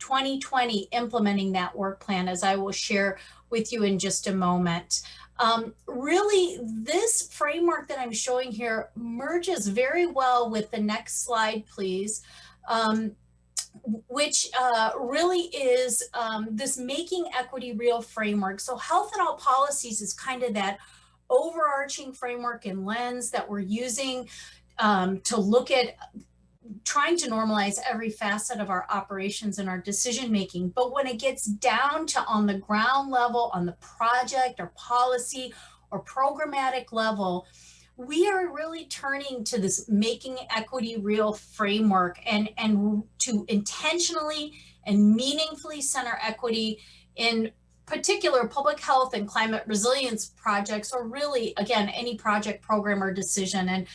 2020 implementing that work plan, as I will share with you in just a moment. Um, really, this framework that I'm showing here merges very well with the next slide, please, um, which uh, really is um, this making equity real framework. So health in all policies is kind of that overarching framework and lens that we're using um, to look at trying to normalize every facet of our operations and our decision making. But when it gets down to on the ground level, on the project or policy or programmatic level, we are really turning to this making equity real framework and, and to intentionally and meaningfully center equity in particular public health and climate resilience projects or really again any project program or decision and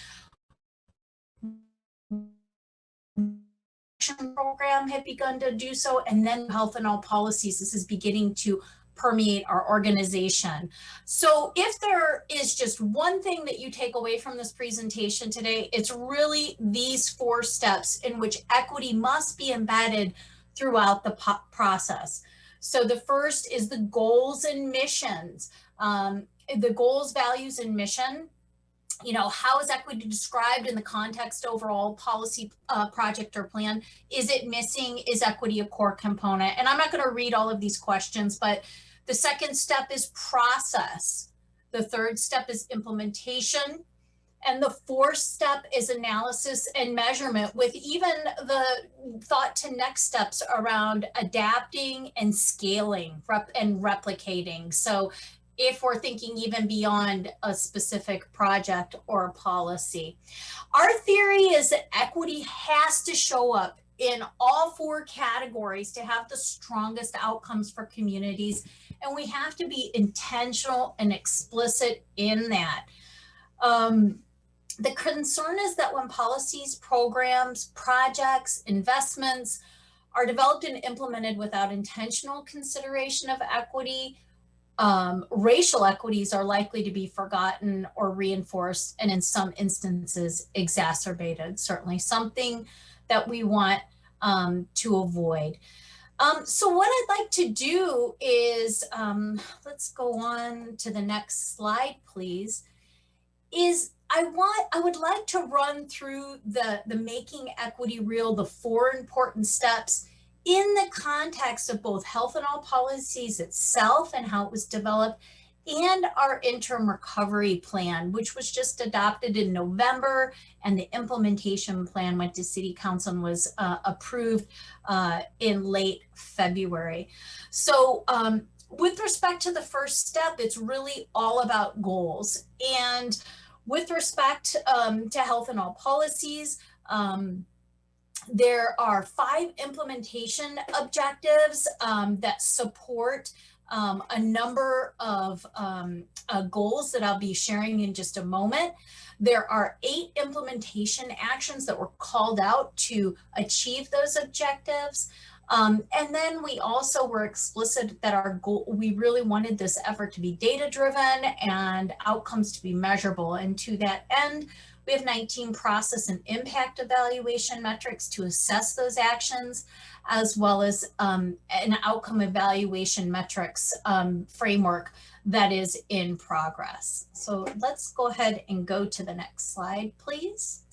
program had begun to do so and then health in all policies this is beginning to permeate our organization. So if there is just one thing that you take away from this presentation today, it's really these four steps in which equity must be embedded throughout the process. So the first is the goals and missions. Um, the goals, values, and mission you know, how is equity described in the context overall policy uh, project or plan? Is it missing? Is equity a core component? And I'm not going to read all of these questions, but the second step is process. The third step is implementation. And the fourth step is analysis and measurement with even the thought to next steps around adapting and scaling rep and replicating. So if we're thinking even beyond a specific project or policy. Our theory is that equity has to show up in all four categories to have the strongest outcomes for communities. And we have to be intentional and explicit in that. Um, the concern is that when policies, programs, projects, investments are developed and implemented without intentional consideration of equity, um, racial equities are likely to be forgotten or reinforced and in some instances exacerbated, certainly something that we want um, to avoid. Um, so what I'd like to do is, um, let's go on to the next slide, please, is I want, I would like to run through the, the Making Equity Real, the four important steps in the context of both health in all policies itself and how it was developed and our interim recovery plan, which was just adopted in November, and the implementation plan went to City Council and was uh, approved uh, in late February. So um, with respect to the first step, it's really all about goals. And with respect um, to health in all policies, um, there are five implementation objectives um, that support um, a number of um, uh, goals that I'll be sharing in just a moment. There are eight implementation actions that were called out to achieve those objectives. Um, and then we also were explicit that our goal, we really wanted this effort to be data driven and outcomes to be measurable. And to that end, we have 19 process and impact evaluation metrics to assess those actions, as well as um, an outcome evaluation metrics um, framework that is in progress. So let's go ahead and go to the next slide, please.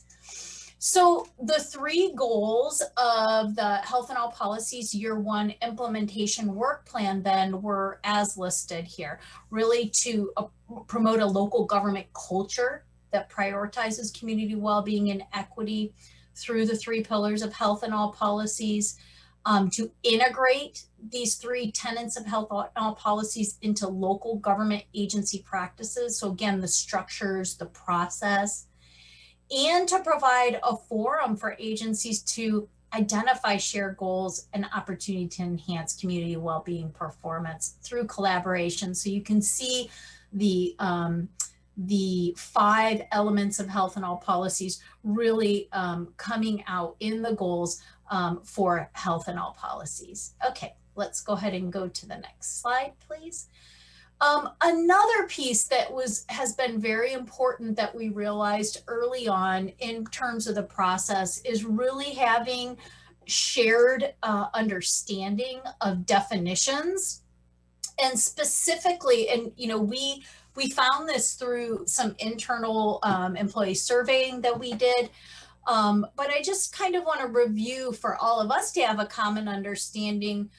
So the three goals of the Health in All Policies Year One Implementation Work Plan then were as listed here, really to uh, promote a local government culture that prioritizes community well-being and equity through the three pillars of health in all policies, um, to integrate these three tenets of health in all policies into local government agency practices. So again, the structures, the process, and to provide a forum for agencies to identify shared goals and opportunity to enhance community well-being performance through collaboration. So you can see the um, the five elements of health in all policies really um, coming out in the goals um, for health in all policies. Okay, let's go ahead and go to the next slide, please. Um, another piece that was has been very important that we realized early on in terms of the process is really having shared uh, understanding of definitions and specifically and you know we we found this through some internal um, employee surveying that we did. Um, but I just kind of want to review for all of us to have a common understanding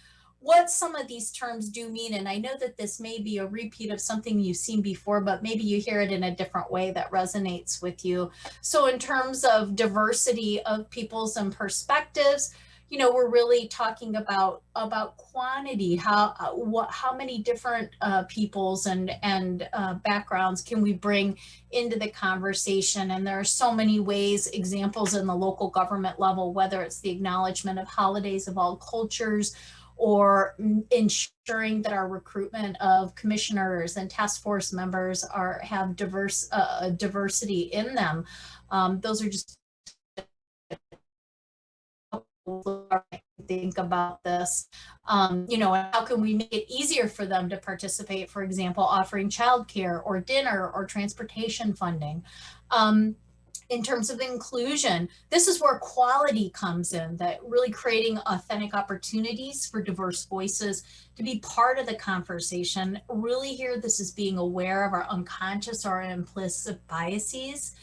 what some of these terms do mean. And I know that this may be a repeat of something you've seen before, but maybe you hear it in a different way that resonates with you. So in terms of diversity of peoples and perspectives, you know, we're really talking about about quantity. How what how many different uh, peoples and and uh, backgrounds can we bring into the conversation? And there are so many ways, examples in the local government level, whether it's the acknowledgement of holidays of all cultures, or ensuring that our recruitment of commissioners and task force members are have diverse uh, diversity in them. Um, those are just think about this. Um, you know, how can we make it easier for them to participate, for example, offering childcare or dinner or transportation funding. Um, in terms of inclusion, this is where quality comes in, that really creating authentic opportunities for diverse voices to be part of the conversation. Really here, this is being aware of our unconscious or implicit biases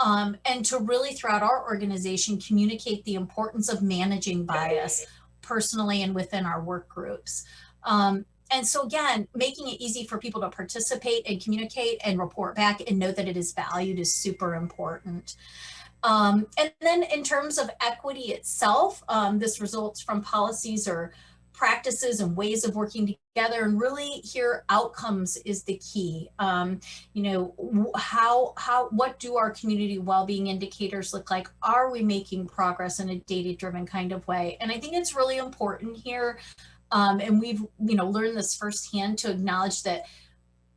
um, and to really throughout our organization communicate the importance of managing bias personally and within our work groups. Um, and so again, making it easy for people to participate and communicate and report back and know that it is valued is super important. Um, and then in terms of equity itself, um, this results from policies or practices and ways of working together. And really here outcomes is the key. Um, you know how how what do our community well-being indicators look like? Are we making progress in a data-driven kind of way? And i think it's really important here um, and we've you know learned this firsthand to acknowledge that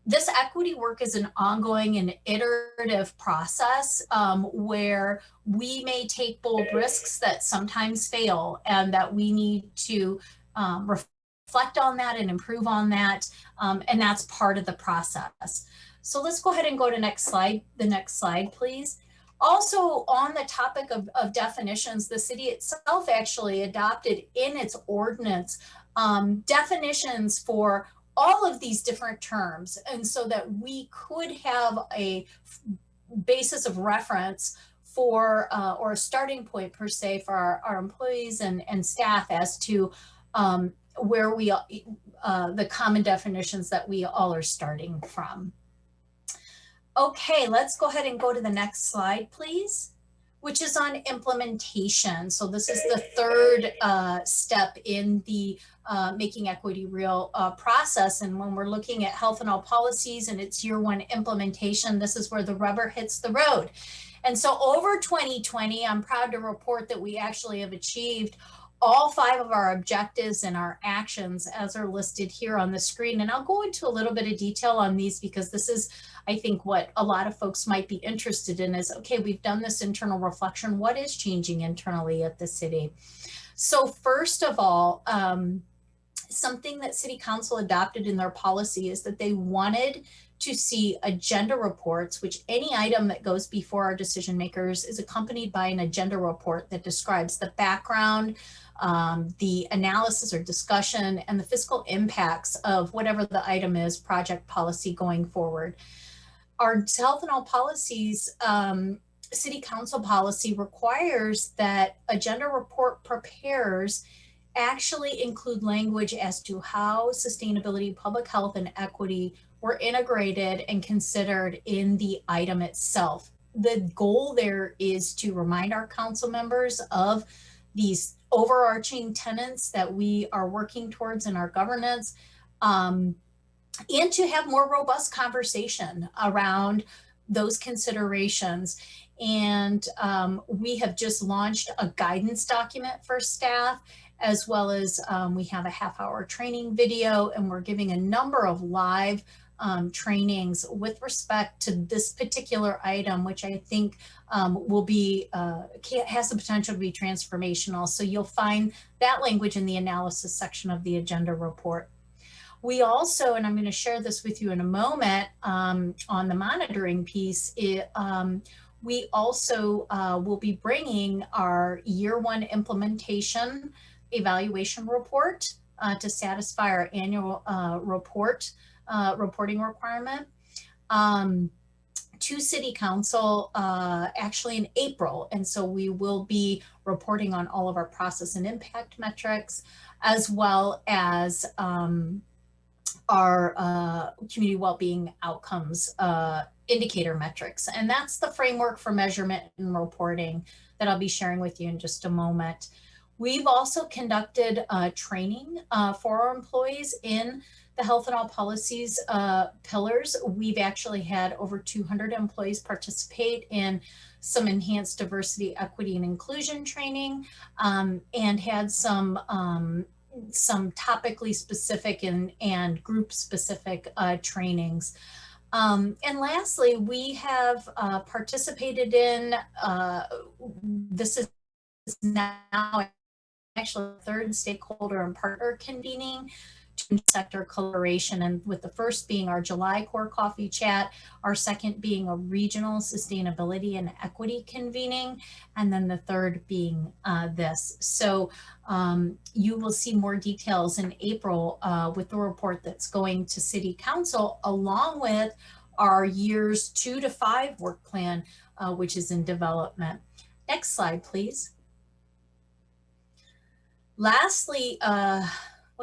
this equity work is an ongoing and iterative process um, where we may take bold risks that sometimes fail and that we need to um, reflect on that and improve on that. Um, and that's part of the process. So let's go ahead and go to next slide, the next slide, please. Also on the topic of, of definitions, the city itself actually adopted in its ordinance um, definitions for all of these different terms. And so that we could have a basis of reference for, uh, or a starting point per se for our, our employees and, and staff as to um, where we, uh, the common definitions that we all are starting from. Okay, let's go ahead and go to the next slide, please, which is on implementation. So this is the third uh, step in the uh, Making Equity Real uh, process. And when we're looking at health in all policies and it's year one implementation, this is where the rubber hits the road. And so over 2020, I'm proud to report that we actually have achieved all five of our objectives and our actions as are listed here on the screen. And I'll go into a little bit of detail on these because this is, I think, what a lot of folks might be interested in is, okay, we've done this internal reflection. What is changing internally at the city? So first of all, um, something that city council adopted in their policy is that they wanted to see agenda reports, which any item that goes before our decision makers is accompanied by an agenda report that describes the background, um, the analysis or discussion and the fiscal impacts of whatever the item is, project policy going forward. Our health in all policies, um, city council policy requires that agenda report preparers actually include language as to how sustainability, public health, and equity were integrated and considered in the item itself. The goal there is to remind our council members of these overarching tenants that we are working towards in our governance um, and to have more robust conversation around those considerations. And um, we have just launched a guidance document for staff as well as um, we have a half hour training video and we're giving a number of live um, trainings with respect to this particular item, which I think um, will be, uh, has the potential to be transformational. So you'll find that language in the analysis section of the agenda report. We also, and I'm going to share this with you in a moment um, on the monitoring piece, it, um, we also uh, will be bringing our year one implementation evaluation report uh, to satisfy our annual uh, report uh, reporting requirement. Um, to City Council uh, actually in April. And so we will be reporting on all of our process and impact metrics, as well as um, our uh, community well-being outcomes uh, indicator metrics. And that's the framework for measurement and reporting that I'll be sharing with you in just a moment. We've also conducted uh, training uh, for our employees in the health in all policies uh, pillars. We've actually had over 200 employees participate in some enhanced diversity, equity, and inclusion training um, and had some um, some topically specific and, and group specific uh, trainings. Um, and lastly, we have uh, participated in, uh, this is now actually third stakeholder and partner convening sector collaboration and with the first being our July core coffee chat, our second being a regional sustainability and equity convening, and then the third being uh, this. So um, you will see more details in April uh, with the report that's going to City Council along with our years two to five work plan, uh, which is in development. Next slide, please. Lastly, uh,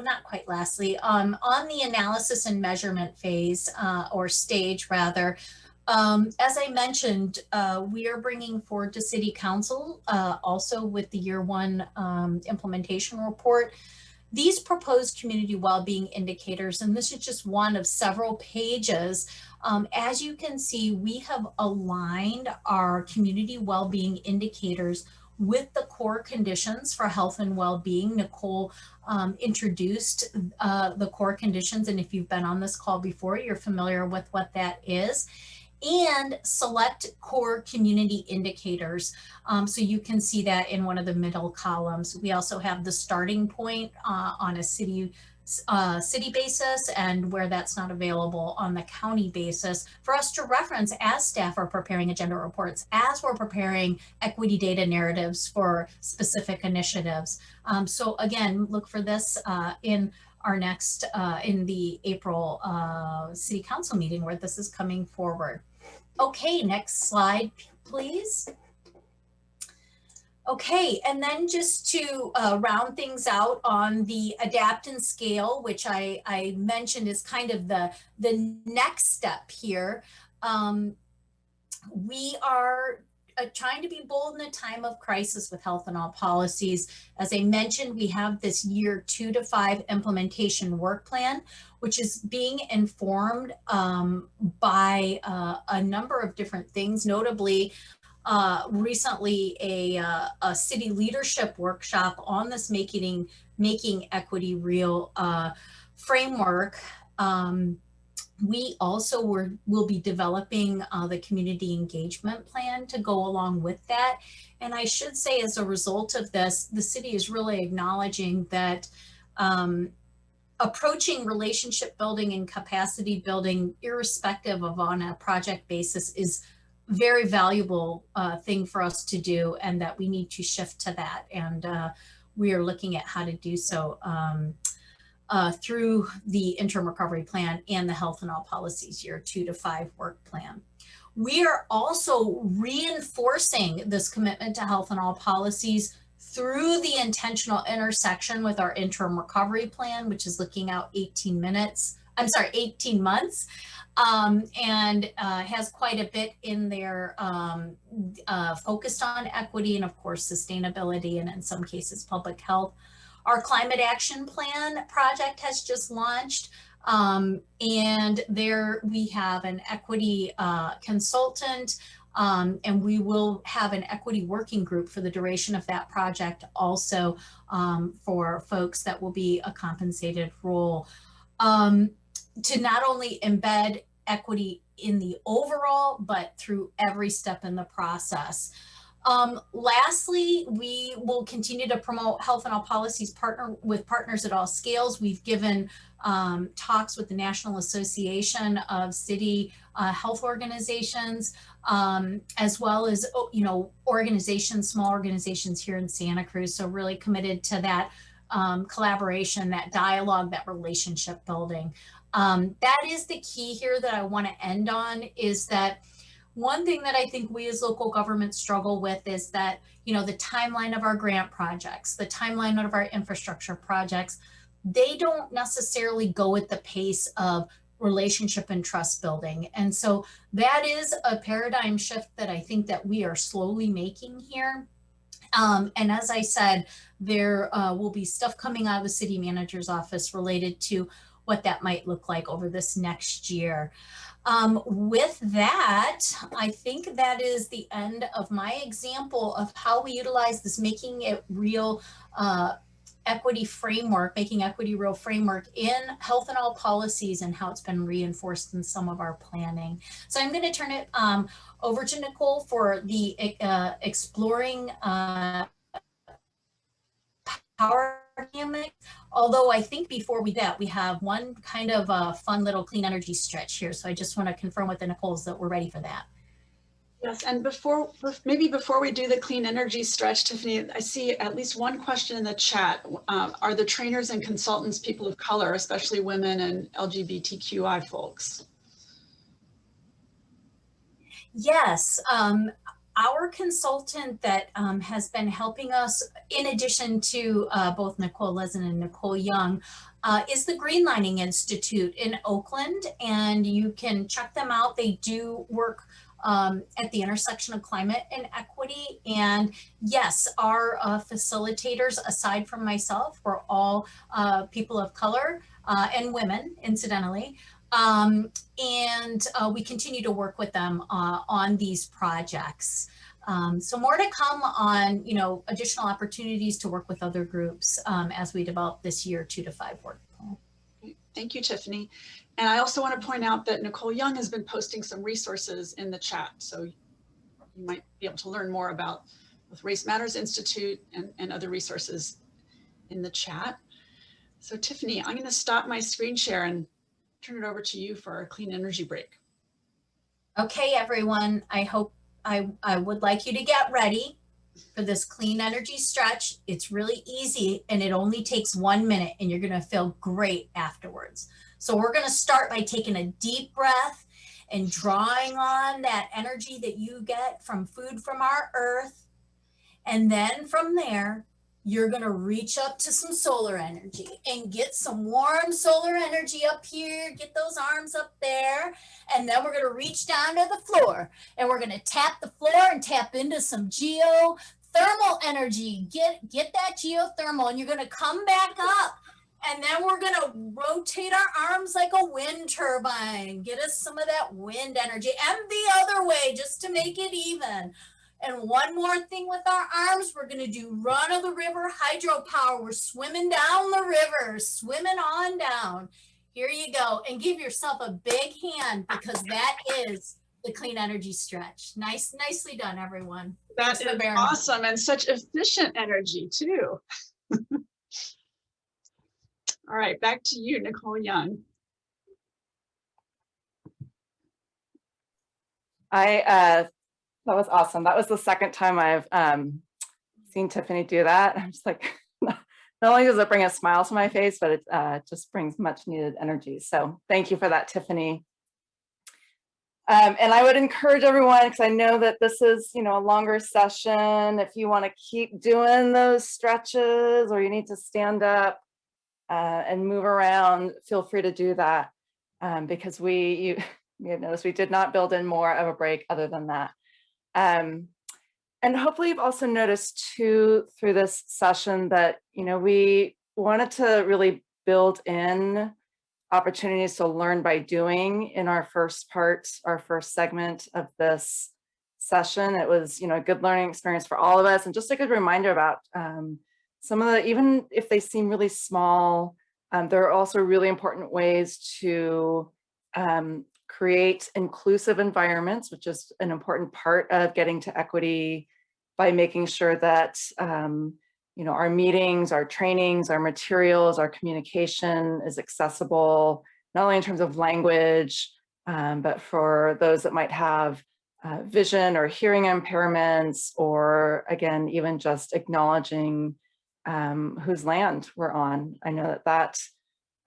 well, not quite lastly, um, on the analysis and measurement phase uh, or stage rather, um, as I mentioned, uh, we are bringing forward to City Council uh, also with the year one um, implementation report. These proposed community well-being indicators, and this is just one of several pages. Um, as you can see, we have aligned our community well-being indicators with the core conditions for health and well-being. Nicole um, introduced uh, the core conditions, and if you've been on this call before, you're familiar with what that is and select core community indicators. Um, so you can see that in one of the middle columns. We also have the starting point uh, on a city uh, city basis and where that's not available on the county basis for us to reference as staff are preparing agenda reports, as we're preparing equity data narratives for specific initiatives. Um, so again, look for this uh, in our next, uh, in the April uh, City Council meeting where this is coming forward. Okay, next slide, please. Okay, and then just to uh, round things out on the adapt and scale, which I, I mentioned is kind of the, the next step here. Um, we are uh, trying to be bold in a time of crisis with health in all policies. As I mentioned, we have this year two to five implementation work plan, which is being informed um, by uh, a number of different things, notably uh, recently a, uh, a city leadership workshop on this making, making equity real uh, framework. Um, we also were, will be developing uh, the community engagement plan to go along with that. And I should say as a result of this, the city is really acknowledging that um, approaching relationship building and capacity building, irrespective of on a project basis, is very valuable uh, thing for us to do and that we need to shift to that. And uh, we are looking at how to do so um, uh, through the interim recovery plan and the health in all policies year two to five work plan. We are also reinforcing this commitment to health in all policies through the intentional intersection with our interim recovery plan, which is looking out 18 minutes, I'm sorry, 18 months um, and uh, has quite a bit in there um, uh, focused on equity and of course sustainability and in some cases public health. Our climate action plan project has just launched um, and there we have an equity uh, consultant um, and we will have an equity working group for the duration of that project also um, for folks that will be a compensated role. Um, to not only embed equity in the overall, but through every step in the process. Um, lastly, we will continue to promote health in all policies partner with partners at all scales. We've given um, talks with the National Association of City uh, Health Organizations, um, as well as, oh, you know, organizations, small organizations here in Santa Cruz. So really committed to that um, collaboration, that dialogue, that relationship building. Um, that is the key here that I want to end on is that one thing that I think we as local governments struggle with is that, you know, the timeline of our grant projects, the timeline of our infrastructure projects, they don't necessarily go at the pace of relationship and trust building. And so that is a paradigm shift that I think that we are slowly making here. Um, and as I said, there uh, will be stuff coming out of the city manager's office related to what that might look like over this next year. Um, with that, I think that is the end of my example of how we utilize this making it real uh, equity framework, making equity real framework in health in all policies and how it's been reinforced in some of our planning. So I'm going to turn it um, over to Nicole for the uh, exploring uh, power Although I think before we that, we have one kind of a fun little clean energy stretch here. So I just want to confirm with the Nicoles that we're ready for that. Yes, and before, maybe before we do the clean energy stretch, Tiffany, I see at least one question in the chat. Uh, are the trainers and consultants people of color, especially women and LGBTQI folks? Yes, um, our consultant that um, has been helping us, in addition to uh, both Nicole Lezin and Nicole Young, uh, is the Greenlining Institute in Oakland, and you can check them out. They do work um, at the intersection of climate and equity. And yes, our uh, facilitators, aside from myself, were all uh, people of color uh, and women, incidentally. Um, and uh, we continue to work with them uh, on these projects. Um, so more to come on, you know, additional opportunities to work with other groups um, as we develop this year two to five work plan. Thank you, Tiffany. And I also want to point out that Nicole Young has been posting some resources in the chat. So you might be able to learn more about with Race Matters Institute and, and other resources in the chat. So Tiffany, I'm going to stop my screen share and turn it over to you for our clean energy break. Okay, everyone, I hope I, I would like you to get ready for this clean energy stretch. It's really easy and it only takes one minute and you're gonna feel great afterwards. So we're gonna start by taking a deep breath and drawing on that energy that you get from food from our earth. And then from there, you're going to reach up to some solar energy and get some warm solar energy up here. Get those arms up there. And then we're going to reach down to the floor and we're going to tap the floor and tap into some geothermal energy. Get, get that geothermal and you're going to come back up. And then we're going to rotate our arms like a wind turbine. Get us some of that wind energy and the other way just to make it even. And one more thing with our arms, we're gonna do run of the river hydropower. We're swimming down the river, swimming on down. Here you go. And give yourself a big hand because that is the clean energy stretch. Nice, nicely done, everyone. That is awesome and such efficient energy too. <laughs> All right, back to you, Nicole Young. I uh, that was awesome. That was the second time I've um, seen Tiffany do that. <laughs> I'm just like, <laughs> not only does it bring a smile to my face, but it uh, just brings much needed energy. So thank you for that, Tiffany. Um, and I would encourage everyone, because I know that this is, you know, a longer session. If you want to keep doing those stretches or you need to stand up uh, and move around, feel free to do that. Um, because we, you, <laughs> you have noticed we did not build in more of a break other than that. Um, and hopefully you've also noticed too through this session that, you know, we wanted to really build in opportunities to learn by doing in our first part, our first segment of this session. It was, you know, a good learning experience for all of us and just a good reminder about um, some of the, even if they seem really small, um, there are also really important ways to um, create inclusive environments, which is an important part of getting to equity by making sure that um, you know, our meetings, our trainings, our materials, our communication is accessible, not only in terms of language, um, but for those that might have uh, vision or hearing impairments, or again, even just acknowledging um, whose land we're on. I know that that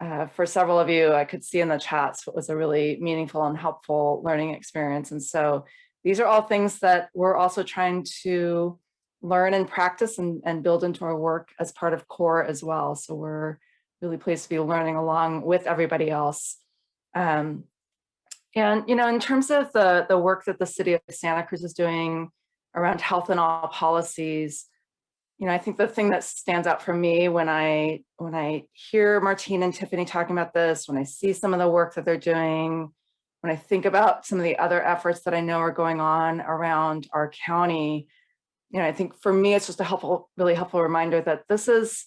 uh, for several of you, I could see in the chats what was a really meaningful and helpful learning experience. And so these are all things that we're also trying to learn and practice and, and build into our work as part of core as well. So we're really pleased to be learning along with everybody else. Um, and, you know, in terms of the, the work that the city of Santa Cruz is doing around health in all policies, you know, I think the thing that stands out for me when I when I hear Martine and Tiffany talking about this, when I see some of the work that they're doing, when I think about some of the other efforts that I know are going on around our county, you know, I think for me, it's just a helpful, really helpful reminder that this is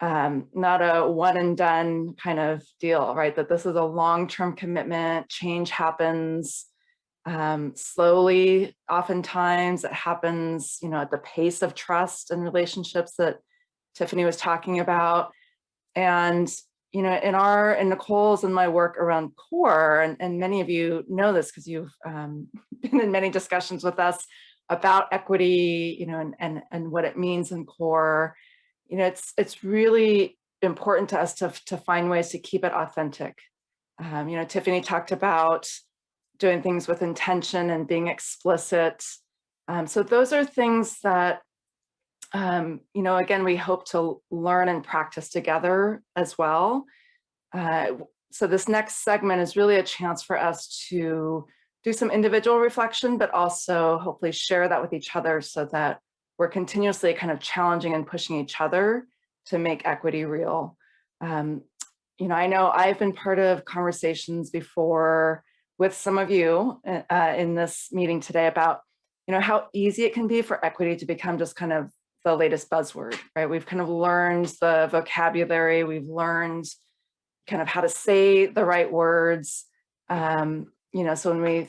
um, not a one and done kind of deal, right? That this is a long-term commitment, change happens um, slowly, oftentimes it happens, you know, at the pace of trust and relationships that Tiffany was talking about. And, you know, in our, in Nicole's and my work around core, and, and many of you know this because you've um, <laughs> been in many discussions with us about equity, you know, and, and, and what it means in core, you know, it's, it's really important to us to, to find ways to keep it authentic. Um, you know, Tiffany talked about doing things with intention and being explicit. Um, so those are things that, um, you know, again, we hope to learn and practice together as well. Uh, so this next segment is really a chance for us to do some individual reflection, but also hopefully share that with each other so that we're continuously kind of challenging and pushing each other to make equity real. Um, you know, I know I've been part of conversations before with some of you uh, in this meeting today about, you know, how easy it can be for equity to become just kind of the latest buzzword, right? We've kind of learned the vocabulary, we've learned kind of how to say the right words. Um, you know, so when we,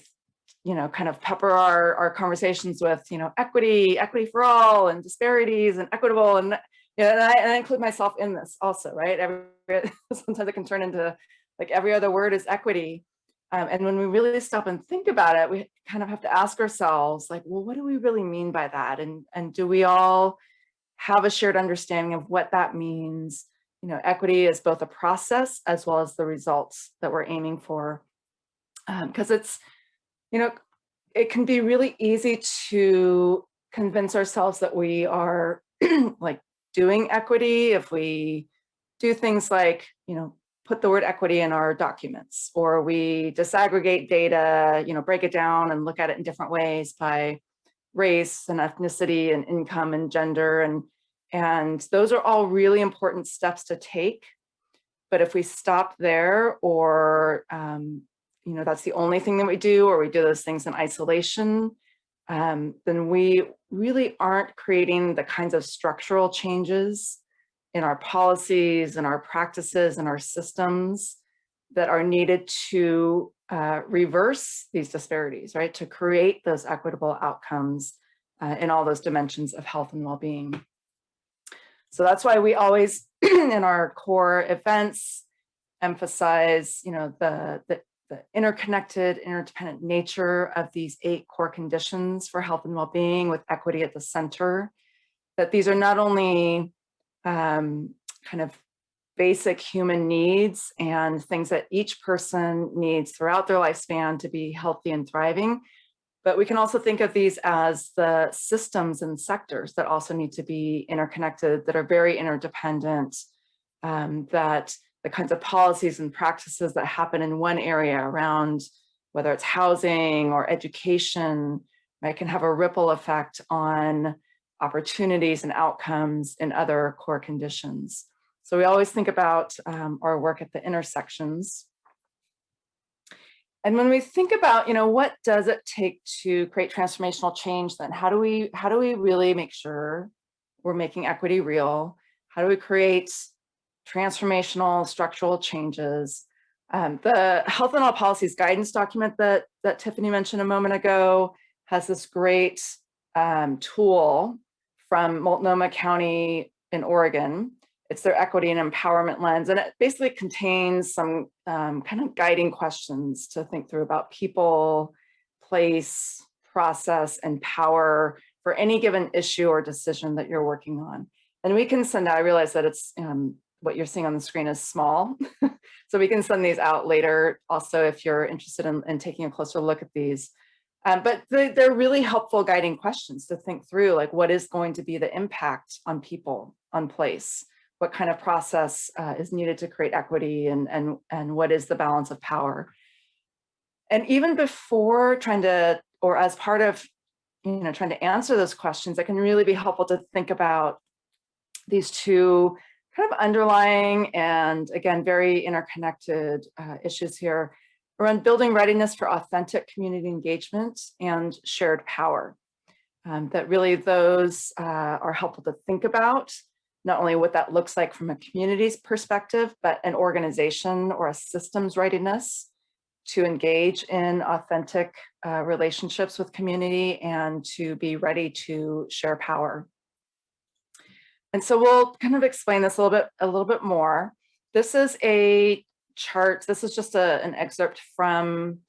you know, kind of pepper our, our conversations with, you know, equity, equity for all and disparities and equitable and, you know, and I, and I include myself in this also, right? Every, <laughs> sometimes it can turn into like every other word is equity. Um, and when we really stop and think about it, we kind of have to ask ourselves like, well, what do we really mean by that? And, and do we all have a shared understanding of what that means? You know, equity is both a process as well as the results that we're aiming for. Because um, it's, you know, it can be really easy to convince ourselves that we are <clears throat> like doing equity if we do things like, you know, put the word equity in our documents, or we disaggregate data, you know, break it down and look at it in different ways by race and ethnicity and income and gender. And, and those are all really important steps to take. But if we stop there or, um, you know, that's the only thing that we do, or we do those things in isolation, um, then we really aren't creating the kinds of structural changes in our policies and our practices and our systems that are needed to uh, reverse these disparities, right? To create those equitable outcomes uh, in all those dimensions of health and well-being. So that's why we always, <clears throat> in our core events, emphasize, you know, the, the, the interconnected, interdependent nature of these eight core conditions for health and well-being with equity at the center. That these are not only um, kind of basic human needs and things that each person needs throughout their lifespan to be healthy and thriving. But we can also think of these as the systems and sectors that also need to be interconnected, that are very interdependent, um, that the kinds of policies and practices that happen in one area around whether it's housing or education, right, can have a ripple effect on opportunities and outcomes in other core conditions. So we always think about um, our work at the intersections. And when we think about, you know, what does it take to create transformational change then? How do we, how do we really make sure we're making equity real? How do we create transformational structural changes? Um, the Health in All Policies guidance document that, that Tiffany mentioned a moment ago has this great um, tool from Multnomah County in Oregon. It's their equity and empowerment lens, and it basically contains some um, kind of guiding questions to think through about people, place, process, and power for any given issue or decision that you're working on. And we can send out, I realize that it's um, what you're seeing on the screen is small. <laughs> so we can send these out later also if you're interested in, in taking a closer look at these. Um, but they, they're really helpful guiding questions to think through, like what is going to be the impact on people, on place? What kind of process uh, is needed to create equity and, and, and what is the balance of power? And even before trying to, or as part of, you know, trying to answer those questions, it can really be helpful to think about these two kind of underlying and again, very interconnected uh, issues here around building readiness for authentic community engagement and shared power. Um, that really those uh, are helpful to think about, not only what that looks like from a community's perspective, but an organization or a systems readiness to engage in authentic uh, relationships with community and to be ready to share power. And so we'll kind of explain this a little bit, a little bit more. This is a chart. This is just a, an excerpt from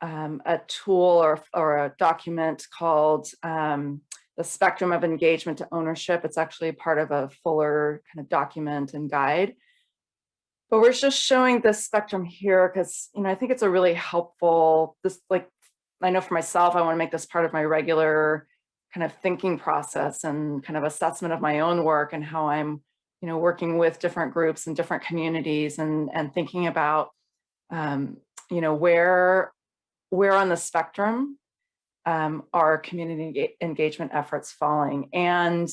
um, a tool or, or a document called um, the spectrum of engagement to ownership. It's actually part of a fuller kind of document and guide. But we're just showing this spectrum here because, you know, I think it's a really helpful, this like, I know for myself, I want to make this part of my regular kind of thinking process and kind of assessment of my own work and how I'm, you know, working with different groups and different communities and, and thinking about, um, you know, where, where on the spectrum um, are community engagement efforts falling. And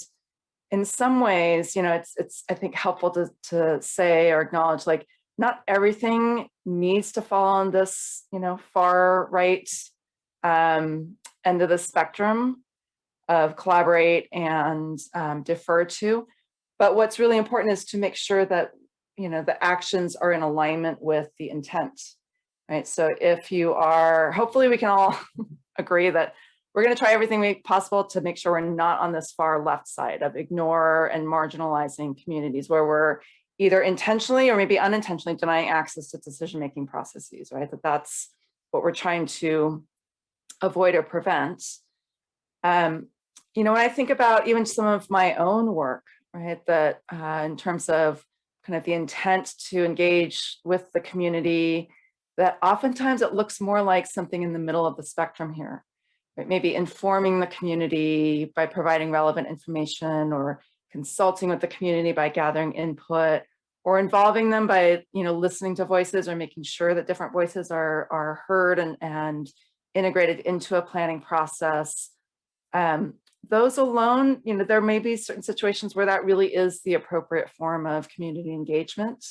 in some ways, you know, it's, it's I think helpful to, to say or acknowledge like not everything needs to fall on this, you know, far right um, end of the spectrum of collaborate and um, defer to. But what's really important is to make sure that, you know, the actions are in alignment with the intent, right? So if you are, hopefully we can all <laughs> agree that we're going to try everything we possible to make sure we're not on this far left side of ignore and marginalizing communities where we're either intentionally or maybe unintentionally denying access to decision-making processes, right? That that's what we're trying to avoid or prevent. Um, you know, when I think about even some of my own work, right, that uh, in terms of kind of the intent to engage with the community, that oftentimes it looks more like something in the middle of the spectrum here, right? Maybe informing the community by providing relevant information or consulting with the community by gathering input or involving them by, you know, listening to voices or making sure that different voices are, are heard and, and integrated into a planning process. Um, those alone, you know, there may be certain situations where that really is the appropriate form of community engagement.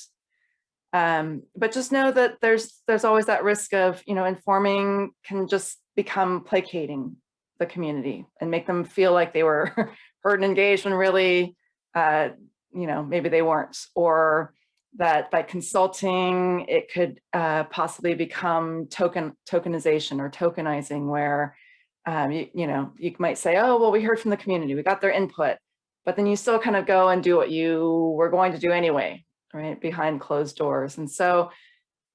Um, but just know that there's there's always that risk of, you know, informing can just become placating the community and make them feel like they were <laughs> heard and engaged when really, uh, you know, maybe they weren't, or that by consulting, it could uh, possibly become token tokenization or tokenizing where um, you, you know, you might say, oh, well, we heard from the community, we got their input, but then you still kind of go and do what you were going to do anyway, right, behind closed doors. And so,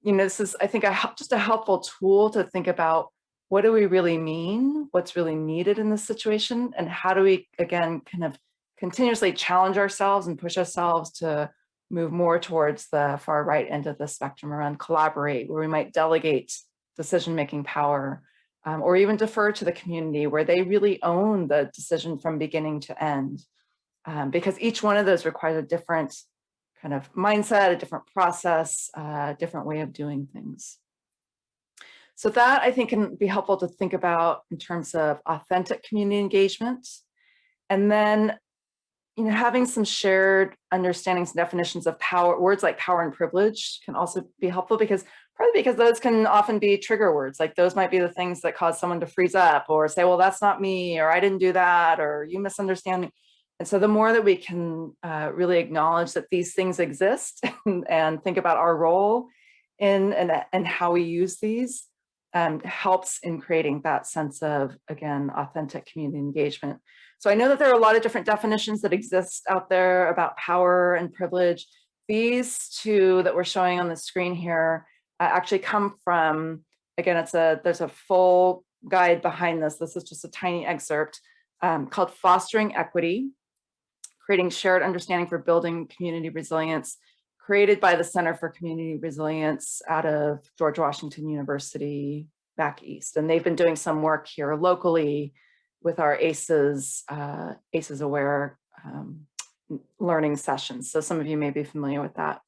you know, this is, I think, a, just a helpful tool to think about what do we really mean, what's really needed in this situation, and how do we, again, kind of continuously challenge ourselves and push ourselves to move more towards the far right end of the spectrum around collaborate, where we might delegate decision-making power um, or even defer to the community where they really own the decision from beginning to end. Um, because each one of those requires a different kind of mindset, a different process, a uh, different way of doing things. So that I think can be helpful to think about in terms of authentic community engagement. And then, you know, having some shared understandings and definitions of power, words like power and privilege can also be helpful because Probably because those can often be trigger words. Like those might be the things that cause someone to freeze up or say, well, that's not me, or I didn't do that, or you misunderstand me. And so the more that we can uh, really acknowledge that these things exist <laughs> and, and think about our role in and, and how we use these um, helps in creating that sense of, again, authentic community engagement. So I know that there are a lot of different definitions that exist out there about power and privilege. These two that we're showing on the screen here actually come from, again, it's a, there's a full guide behind this. This is just a tiny excerpt um, called Fostering Equity, Creating Shared Understanding for Building Community Resilience, created by the Center for Community Resilience out of George Washington University back east. And they've been doing some work here locally with our ACEs, uh, ACEs Aware um, learning sessions. So some of you may be familiar with that.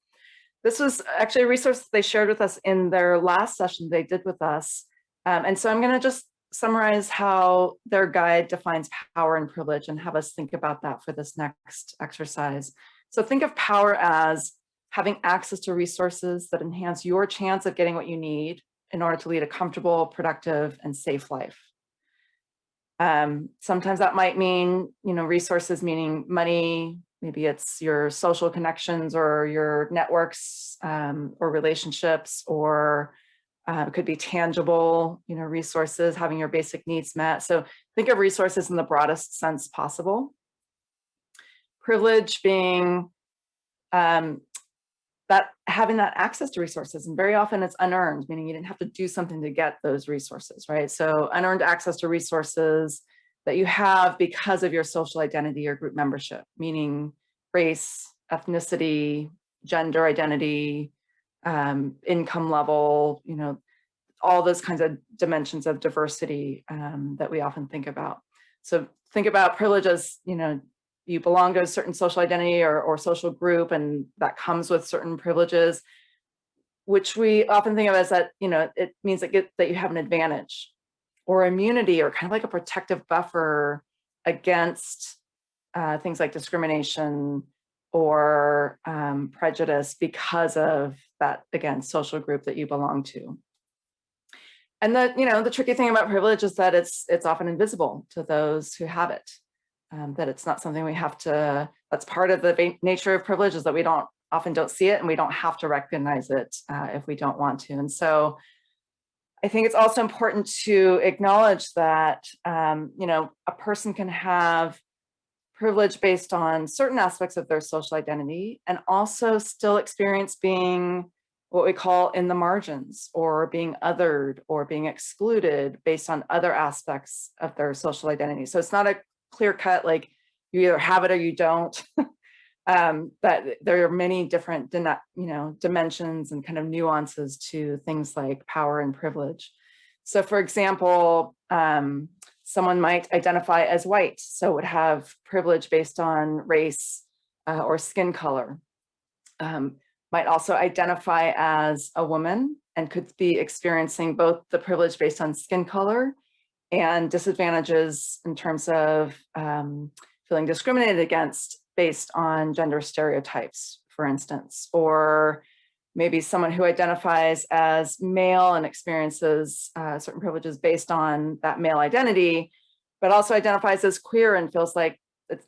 This was actually a resource they shared with us in their last session they did with us. Um, and so I'm going to just summarize how their guide defines power and privilege and have us think about that for this next exercise. So think of power as having access to resources that enhance your chance of getting what you need in order to lead a comfortable, productive, and safe life. Um, sometimes that might mean, you know, resources meaning money, maybe it's your social connections or your networks um, or relationships, or uh, it could be tangible, you know, resources, having your basic needs met. So think of resources in the broadest sense possible. Privilege being um, that having that access to resources and very often it's unearned, meaning you didn't have to do something to get those resources, right? So unearned access to resources that you have because of your social identity or group membership, meaning race, ethnicity, gender identity, um, income level, you know, all those kinds of dimensions of diversity um, that we often think about. So think about privilege as, you know, you belong to a certain social identity or, or social group and that comes with certain privileges, which we often think of as that, you know, it means that, get, that you have an advantage or immunity or kind of like a protective buffer against uh, things like discrimination or um, prejudice because of that, again, social group that you belong to. And the, you know, the tricky thing about privilege is that it's it's often invisible to those who have it um, that it's not something we have to, that's part of the nature of privilege is that we don't often don't see it and we don't have to recognize it uh, if we don't want to. And so I think it's also important to acknowledge that, um, you know, a person can have privilege based on certain aspects of their social identity and also still experience being what we call in the margins or being othered or being excluded based on other aspects of their social identity. So it's not a clear cut, like you either have it or you don't. <laughs> um, that there are many different, you know, dimensions and kind of nuances to things like power and privilege. So for example, um, someone might identify as white, so would have privilege based on race uh, or skin color. Um, might also identify as a woman and could be experiencing both the privilege based on skin color and disadvantages in terms of um, feeling discriminated against based on gender stereotypes, for instance, or maybe someone who identifies as male and experiences uh, certain privileges based on that male identity, but also identifies as queer and feels like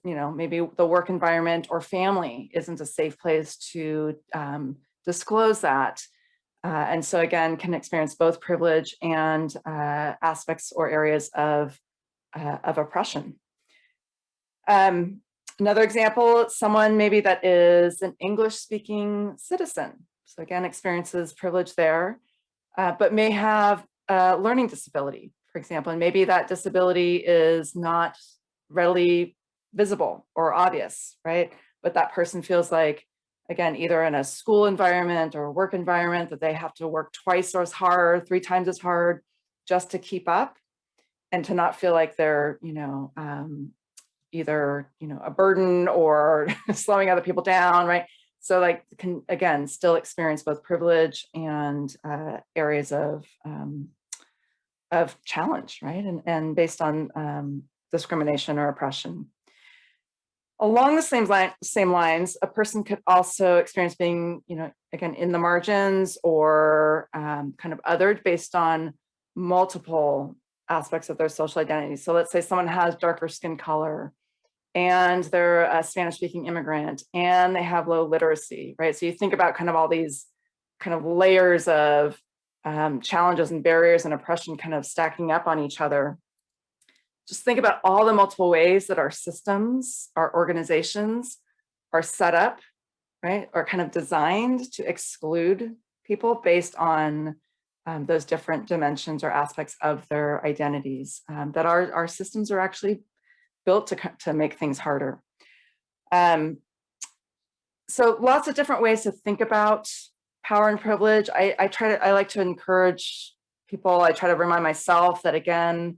you know, maybe the work environment or family isn't a safe place to um, disclose that. Uh, and so again, can experience both privilege and uh, aspects or areas of, uh, of oppression. Um, another example, someone maybe that is an English speaking citizen. So again, experiences privilege there, uh, but may have a learning disability, for example, and maybe that disability is not readily visible or obvious, right? But that person feels like again, either in a school environment or work environment that they have to work twice or as hard, three times as hard just to keep up and to not feel like they're, you know, um, either, you know, a burden or <laughs> slowing other people down, right? So like, can again, still experience both privilege and uh, areas of, um, of challenge, right? And, and based on um, discrimination or oppression. Along the same, line, same lines, a person could also experience being, you know, again, in the margins or um, kind of othered based on multiple aspects of their social identity. So let's say someone has darker skin color and they're a Spanish speaking immigrant and they have low literacy, right? So you think about kind of all these kind of layers of um, challenges and barriers and oppression kind of stacking up on each other just think about all the multiple ways that our systems, our organizations are set up, right? Or kind of designed to exclude people based on um, those different dimensions or aspects of their identities um, that our, our systems are actually built to, to make things harder. Um, so lots of different ways to think about power and privilege. I, I try to, I like to encourage people. I try to remind myself that again,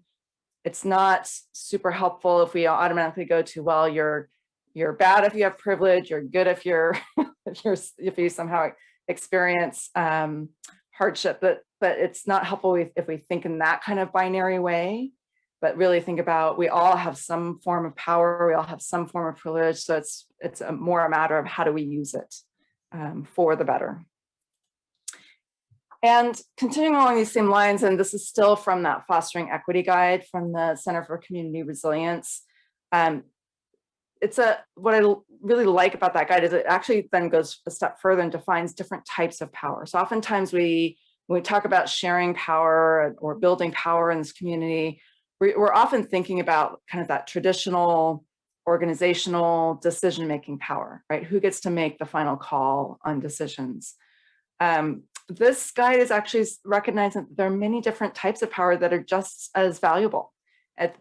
it's not super helpful if we automatically go to, well, you're you're bad if you have privilege, you're good if you're <laughs> if you're if you somehow experience um, hardship, but but it's not helpful if, if we think in that kind of binary way, but really think about we all have some form of power, we all have some form of privilege, so it's it's a, more a matter of how do we use it um, for the better. And continuing along these same lines, and this is still from that Fostering Equity Guide from the Center for Community Resilience. Um, it's a, what I really like about that guide is it actually then goes a step further and defines different types of power. So oftentimes we, when we talk about sharing power or building power in this community, we're often thinking about kind of that traditional organizational decision-making power, right? Who gets to make the final call on decisions? Um, this guide is actually recognizing that there are many different types of power that are just as valuable,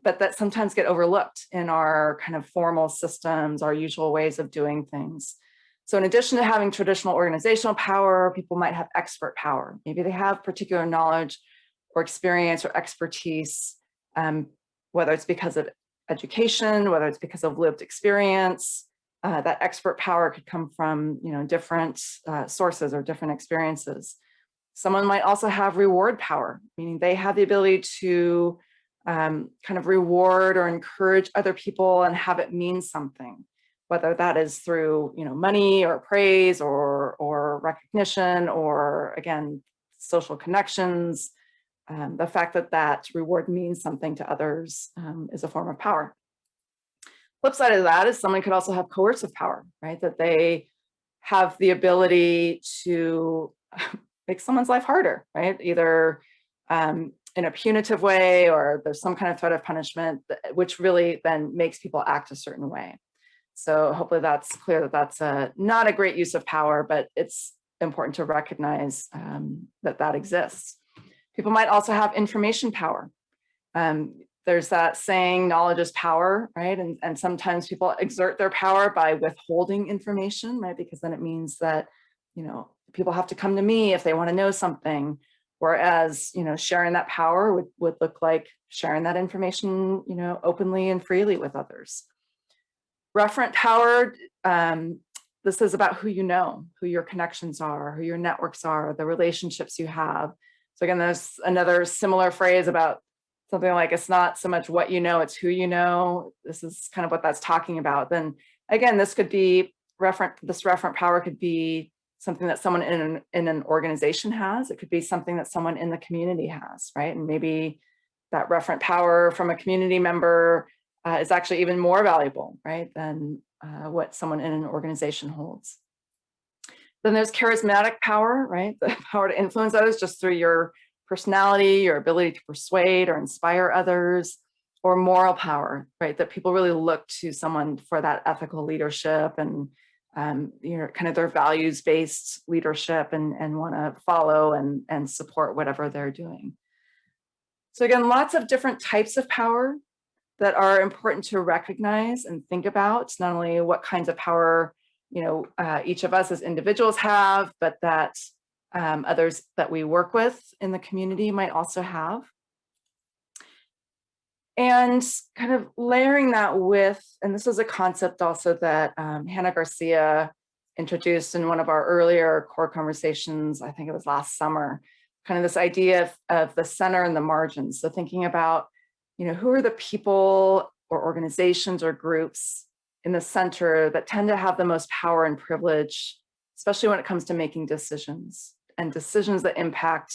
but that sometimes get overlooked in our kind of formal systems, our usual ways of doing things. So in addition to having traditional organizational power, people might have expert power. Maybe they have particular knowledge or experience or expertise, um, whether it's because of education, whether it's because of lived experience, uh, that expert power could come from you know different uh, sources or different experiences. Someone might also have reward power, meaning they have the ability to um, kind of reward or encourage other people and have it mean something, whether that is through you know money or praise or or recognition or again social connections. Um, the fact that that reward means something to others um, is a form of power. Flip side of that is someone could also have coercive power, right? That they have the ability to <laughs> make someone's life harder, right? Either um, in a punitive way or there's some kind of threat of punishment, which really then makes people act a certain way. So hopefully that's clear that that's a, not a great use of power, but it's important to recognize um, that that exists. People might also have information power. Um, there's that saying knowledge is power, right? And, and sometimes people exert their power by withholding information, right? Because then it means that, you know, people have to come to me if they want to know something. Whereas, you know, sharing that power would, would look like sharing that information, you know, openly and freely with others. Referent power, um, this is about who you know, who your connections are, who your networks are, the relationships you have. So again, there's another similar phrase about something like it's not so much what you know, it's who you know. This is kind of what that's talking about. Then again, this could be referent, this referent power could be something that someone in an, in an organization has. It could be something that someone in the community has, right? And maybe that referent power from a community member uh, is actually even more valuable, right, than uh, what someone in an organization holds. Then there's charismatic power, right? <laughs> The power to influence others just through your personality, your ability to persuade or inspire others, or moral power, right? That people really look to someone for that ethical leadership and um, you know, kind of their values-based leadership and, and want to follow and, and support whatever they're doing. So again, lots of different types of power that are important to recognize and think about, not only what kinds of power you know, uh, each of us as individuals have, but that um, others that we work with in the community might also have. And kind of layering that with, and this is a concept also that um, Hannah Garcia introduced in one of our earlier core conversations, I think it was last summer, kind of this idea of, of the center and the margins. So thinking about, you know, who are the people or organizations or groups in the center that tend to have the most power and privilege, especially when it comes to making decisions and decisions that impact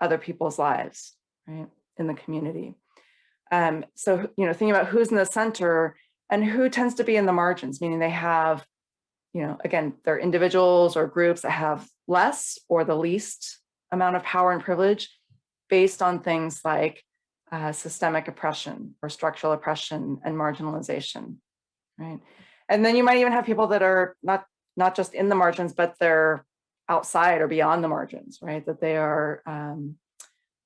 other people's lives, right, in the community. Um, so, you know, thinking about who's in the center and who tends to be in the margins, meaning they have, you know, again, they're individuals or groups that have less or the least amount of power and privilege based on things like uh, systemic oppression or structural oppression and marginalization, right? And then you might even have people that are not not just in the margins, but they're outside or beyond the margins, right? That they are, um,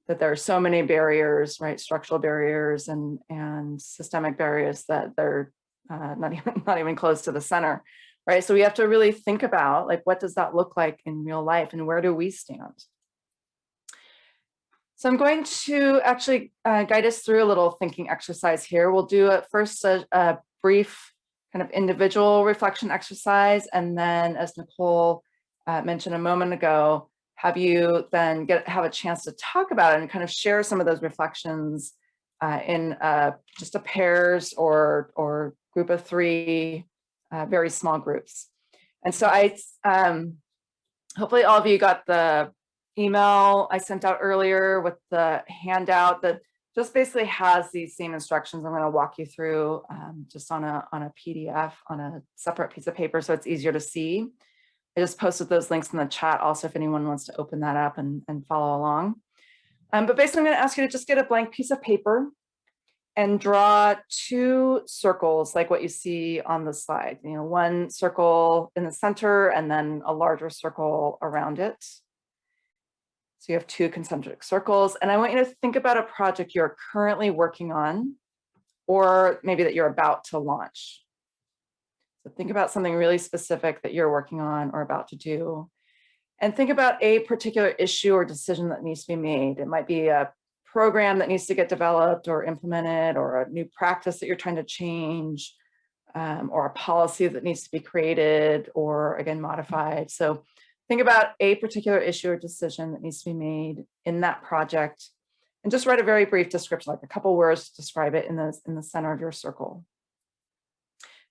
that there are so many barriers, right? Structural barriers and, and systemic barriers that they're uh, not <laughs> even, not even close to the center, right? So we have to really think about like, what does that look like in real life and where do we stand? So I'm going to actually uh, guide us through a little thinking exercise here. We'll do a, first a, a brief kind of individual reflection exercise, and then as Nicole uh, mentioned a moment ago, have you then get have a chance to talk about it and kind of share some of those reflections uh, in uh, just a pairs or or group of three, uh, very small groups. And so I, um, hopefully all of you got the email I sent out earlier with the handout that just basically has these same instructions. I'm going to walk you through um, just on a on a PDF on a separate piece of paper so it's easier to see. I just posted those links in the chat also if anyone wants to open that up and, and follow along. Um, but basically I'm going to ask you to just get a blank piece of paper and draw two circles like what you see on the slide. You know, one circle in the center and then a larger circle around it. So you have two concentric circles. And I want you to think about a project you're currently working on, or maybe that you're about to launch. So think about something really specific that you're working on or about to do. And think about a particular issue or decision that needs to be made. It might be a program that needs to get developed or implemented or a new practice that you're trying to change um, or a policy that needs to be created or again modified. So think about a particular issue or decision that needs to be made in that project and just write a very brief description, like a couple words to describe it in the, in the center of your circle.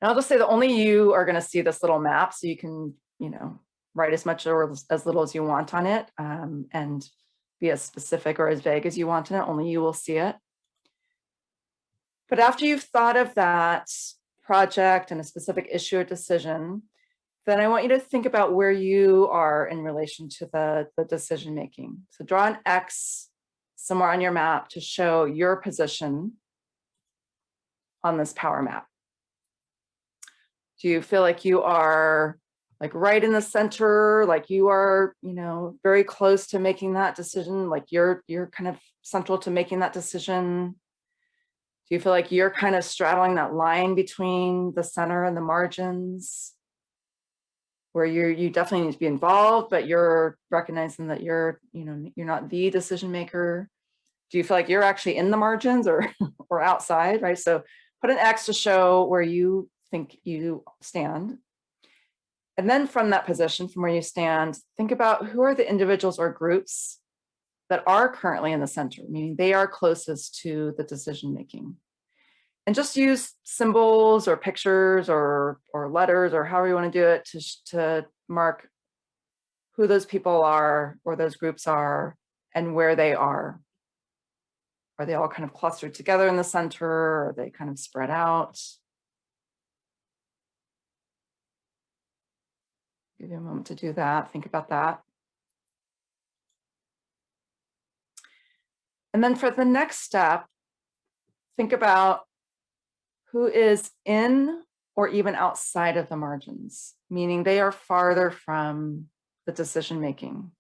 And I'll just say that only you are gonna see this little map so you can, you know, write as much or as little as you want on it um, and be as specific or as vague as you want in it, only you will see it. But after you've thought of that project and a specific issue or decision, then I want you to think about where you are in relation to the, the decision making. So draw an X somewhere on your map to show your position on this power map. Do you feel like you are like right in the center, like you are, you know, very close to making that decision, like you're you're kind of central to making that decision? Do you feel like you're kind of straddling that line between the center and the margins? Where you're you definitely need to be involved, but you're recognizing that you're, you know, you're not the decision maker. Do you feel like you're actually in the margins or <laughs> or outside, right? So put an X to show where you think you stand. And then from that position, from where you stand, think about who are the individuals or groups that are currently in the center, meaning they are closest to the decision making. And just use symbols or pictures or, or letters or however you want to do it to, to mark who those people are or those groups are and where they are. Are they all kind of clustered together in the center? Or are they kind of spread out? Give you a moment to do that. Think about that. And then for the next step, think about who is in or even outside of the margins, meaning they are farther from the decision making.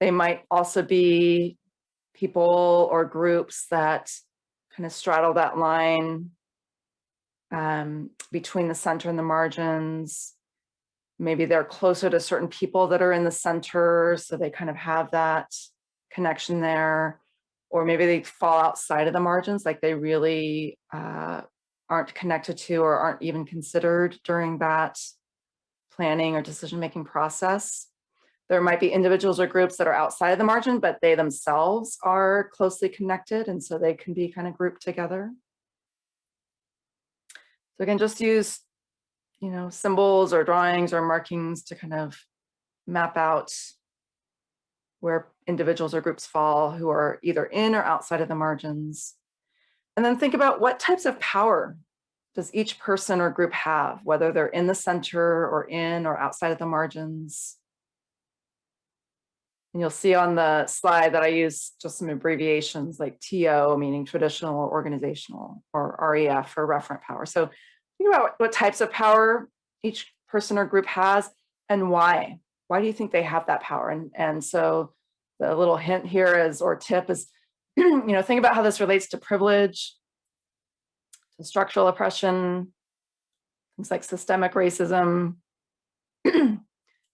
They might also be people or groups that kind of straddle that line um, between the center and the margins maybe they're closer to certain people that are in the center, so they kind of have that connection there. Or maybe they fall outside of the margins, like they really uh, aren't connected to or aren't even considered during that planning or decision-making process. There might be individuals or groups that are outside of the margin, but they themselves are closely connected, and so they can be kind of grouped together. So again, just use you know, symbols or drawings or markings to kind of map out where individuals or groups fall who are either in or outside of the margins. And then think about what types of power does each person or group have, whether they're in the center or in or outside of the margins. And you'll see on the slide that I use just some abbreviations like TO, meaning traditional or organizational, or REF for referent power. So think about what types of power each person or group has and why. Why do you think they have that power? And, and so the little hint here is, or tip is, <clears throat> you know, think about how this relates to privilege, to structural oppression, things like systemic racism, <clears throat> think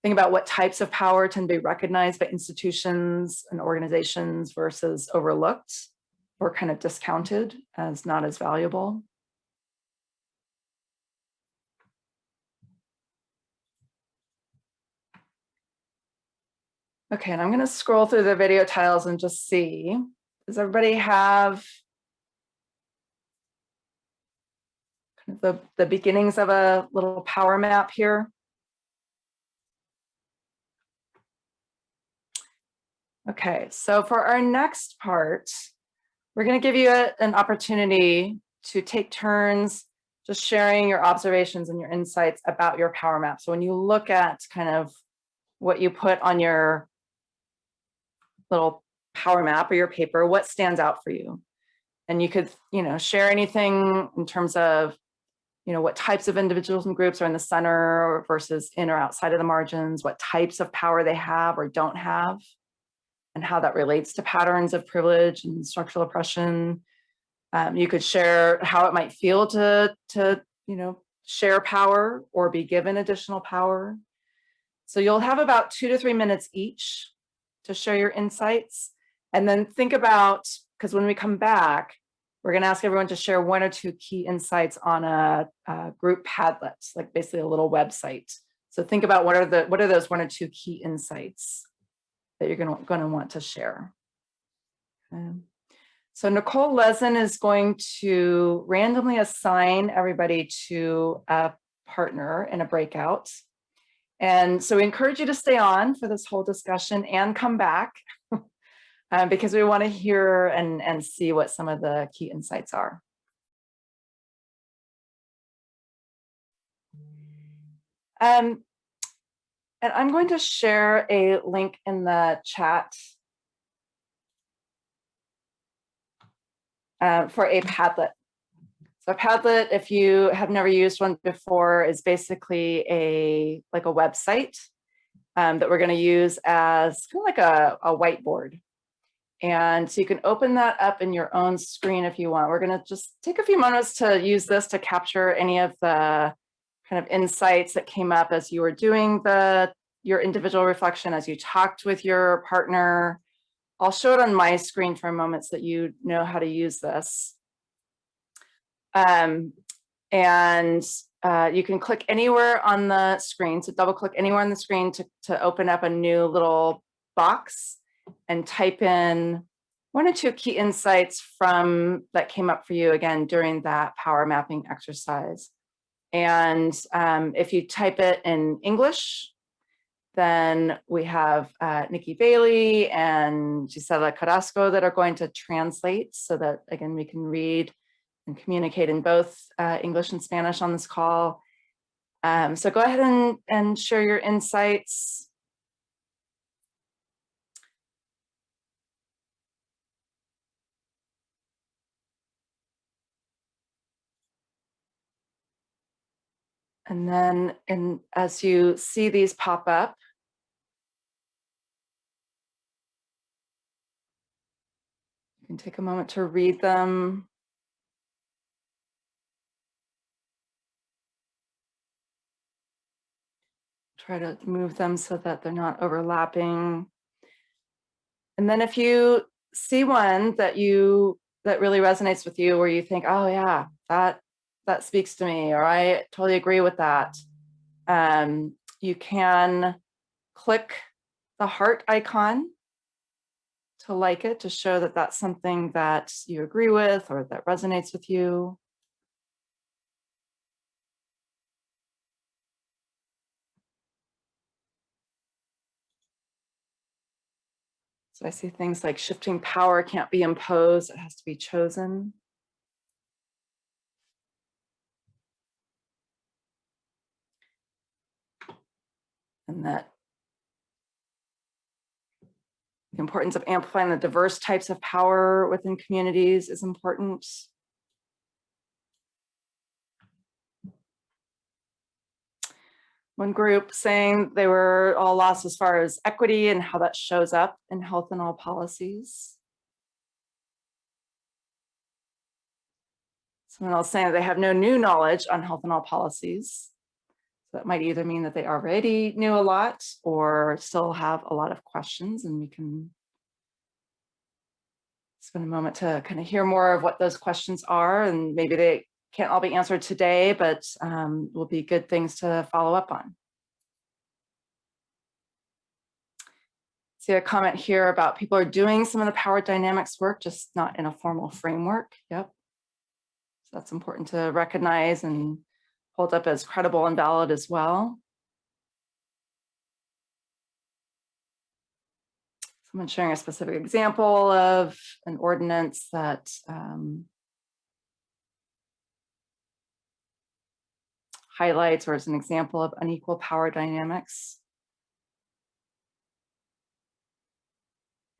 about what types of power tend to be recognized by institutions and organizations versus overlooked or kind of discounted as not as valuable. Okay, and I'm going to scroll through the video tiles and just see, does everybody have the, the beginnings of a little power map here? Okay, so for our next part, we're going to give you a, an opportunity to take turns just sharing your observations and your insights about your power map. So when you look at kind of what you put on your little power map or your paper, what stands out for you? And you could, you know, share anything in terms of, you know, what types of individuals and groups are in the center versus in or outside of the margins, what types of power they have or don't have, and how that relates to patterns of privilege and structural oppression. Um, you could share how it might feel to, to, you know, share power or be given additional power. So you'll have about two to three minutes each to share your insights. And then think about, because when we come back, we're going to ask everyone to share one or two key insights on a, a, group Padlet, like basically a little website. So think about what are the what are those one or two key insights that you're going to, going to want to share. Um, so Nicole Lezin is going to randomly assign everybody to a partner in a breakout. And so we encourage you to stay on for this whole discussion and come back um, because we want to hear and, and see what some of the key insights are. Um, and I'm going to share a link in the chat uh, for a Padlet. So Padlet, if you have never used one before, is basically a like a website um, that we're going to use as kind of like a, a whiteboard. And so you can open that up in your own screen if you want. We're going to just take a few moments to use this to capture any of the kind of insights that came up as you were doing the your individual reflection, as you talked with your partner. I'll show it on my screen for a moment so that you know how to use this. Um, and uh, you can click anywhere on the screen. So double click anywhere on the screen to, to open up a new little box and type in one or two key insights from that came up for you again during that power mapping exercise. And um, if you type it in English, then we have uh, Nikki Bailey and Gisela Carrasco that are going to translate so that, again, we can read and communicate in both uh, English and Spanish on this call. Um, so go ahead and, and share your insights. And then in, as you see these pop up, you can take a moment to read them. Try to move them so that they're not overlapping. And then if you see one that you that really resonates with you where you think, oh yeah, that that speaks to me, or I totally agree with that. Um, you can click the heart icon to like it, to show that that's something that you agree with or that resonates with you. So I see things like shifting power can't be imposed, it has to be chosen. And that the importance of amplifying the diverse types of power within communities is important. One group saying they were all lost as far as equity and how that shows up in health in all policies. Someone else saying they have no new knowledge on health in all policies. So that might either mean that they already knew a lot or still have a lot of questions and we can spend a moment to kind of hear more of what those questions are and maybe they can't all be answered today, but um, will be good things to follow up on. See a comment here about people are doing some of the power dynamics work, just not in a formal framework. Yep. So that's important to recognize and hold up as credible and valid as well. Someone sharing a specific example of an ordinance that um, highlights or is an example of unequal power dynamics.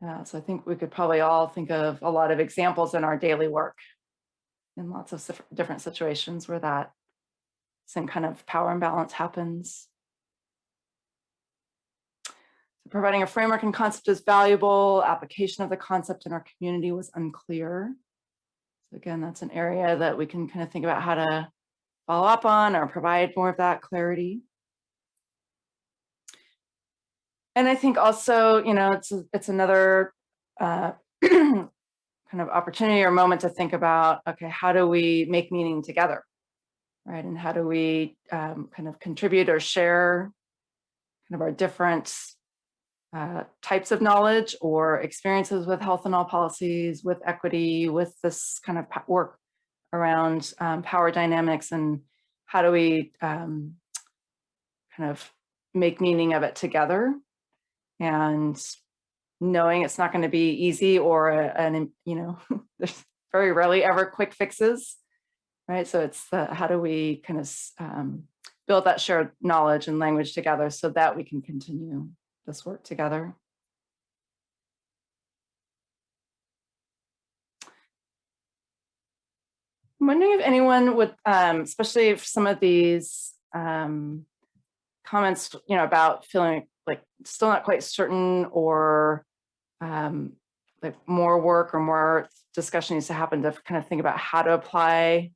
Yeah, so I think we could probably all think of a lot of examples in our daily work in lots of different situations where that same kind of power imbalance happens. So providing a framework and concept is valuable. Application of the concept in our community was unclear. So again, that's an area that we can kind of think about how to follow up on or provide more of that clarity. And I think also, you know, it's it's another uh, <clears throat> kind of opportunity or moment to think about, okay, how do we make meaning together, right? And how do we um, kind of contribute or share kind of our different uh, types of knowledge or experiences with health in all policies, with equity, with this kind of work around um, power dynamics and how do we um, kind of make meaning of it together and knowing it's not going to be easy or an you know <laughs> there's very rarely ever quick fixes right? So it's the how do we kind of um, build that shared knowledge and language together so that we can continue this work together? I'm wondering if anyone would, um, especially if some of these um, comments, you know, about feeling like still not quite certain or um, like more work or more discussion needs to happen to kind of think about how to apply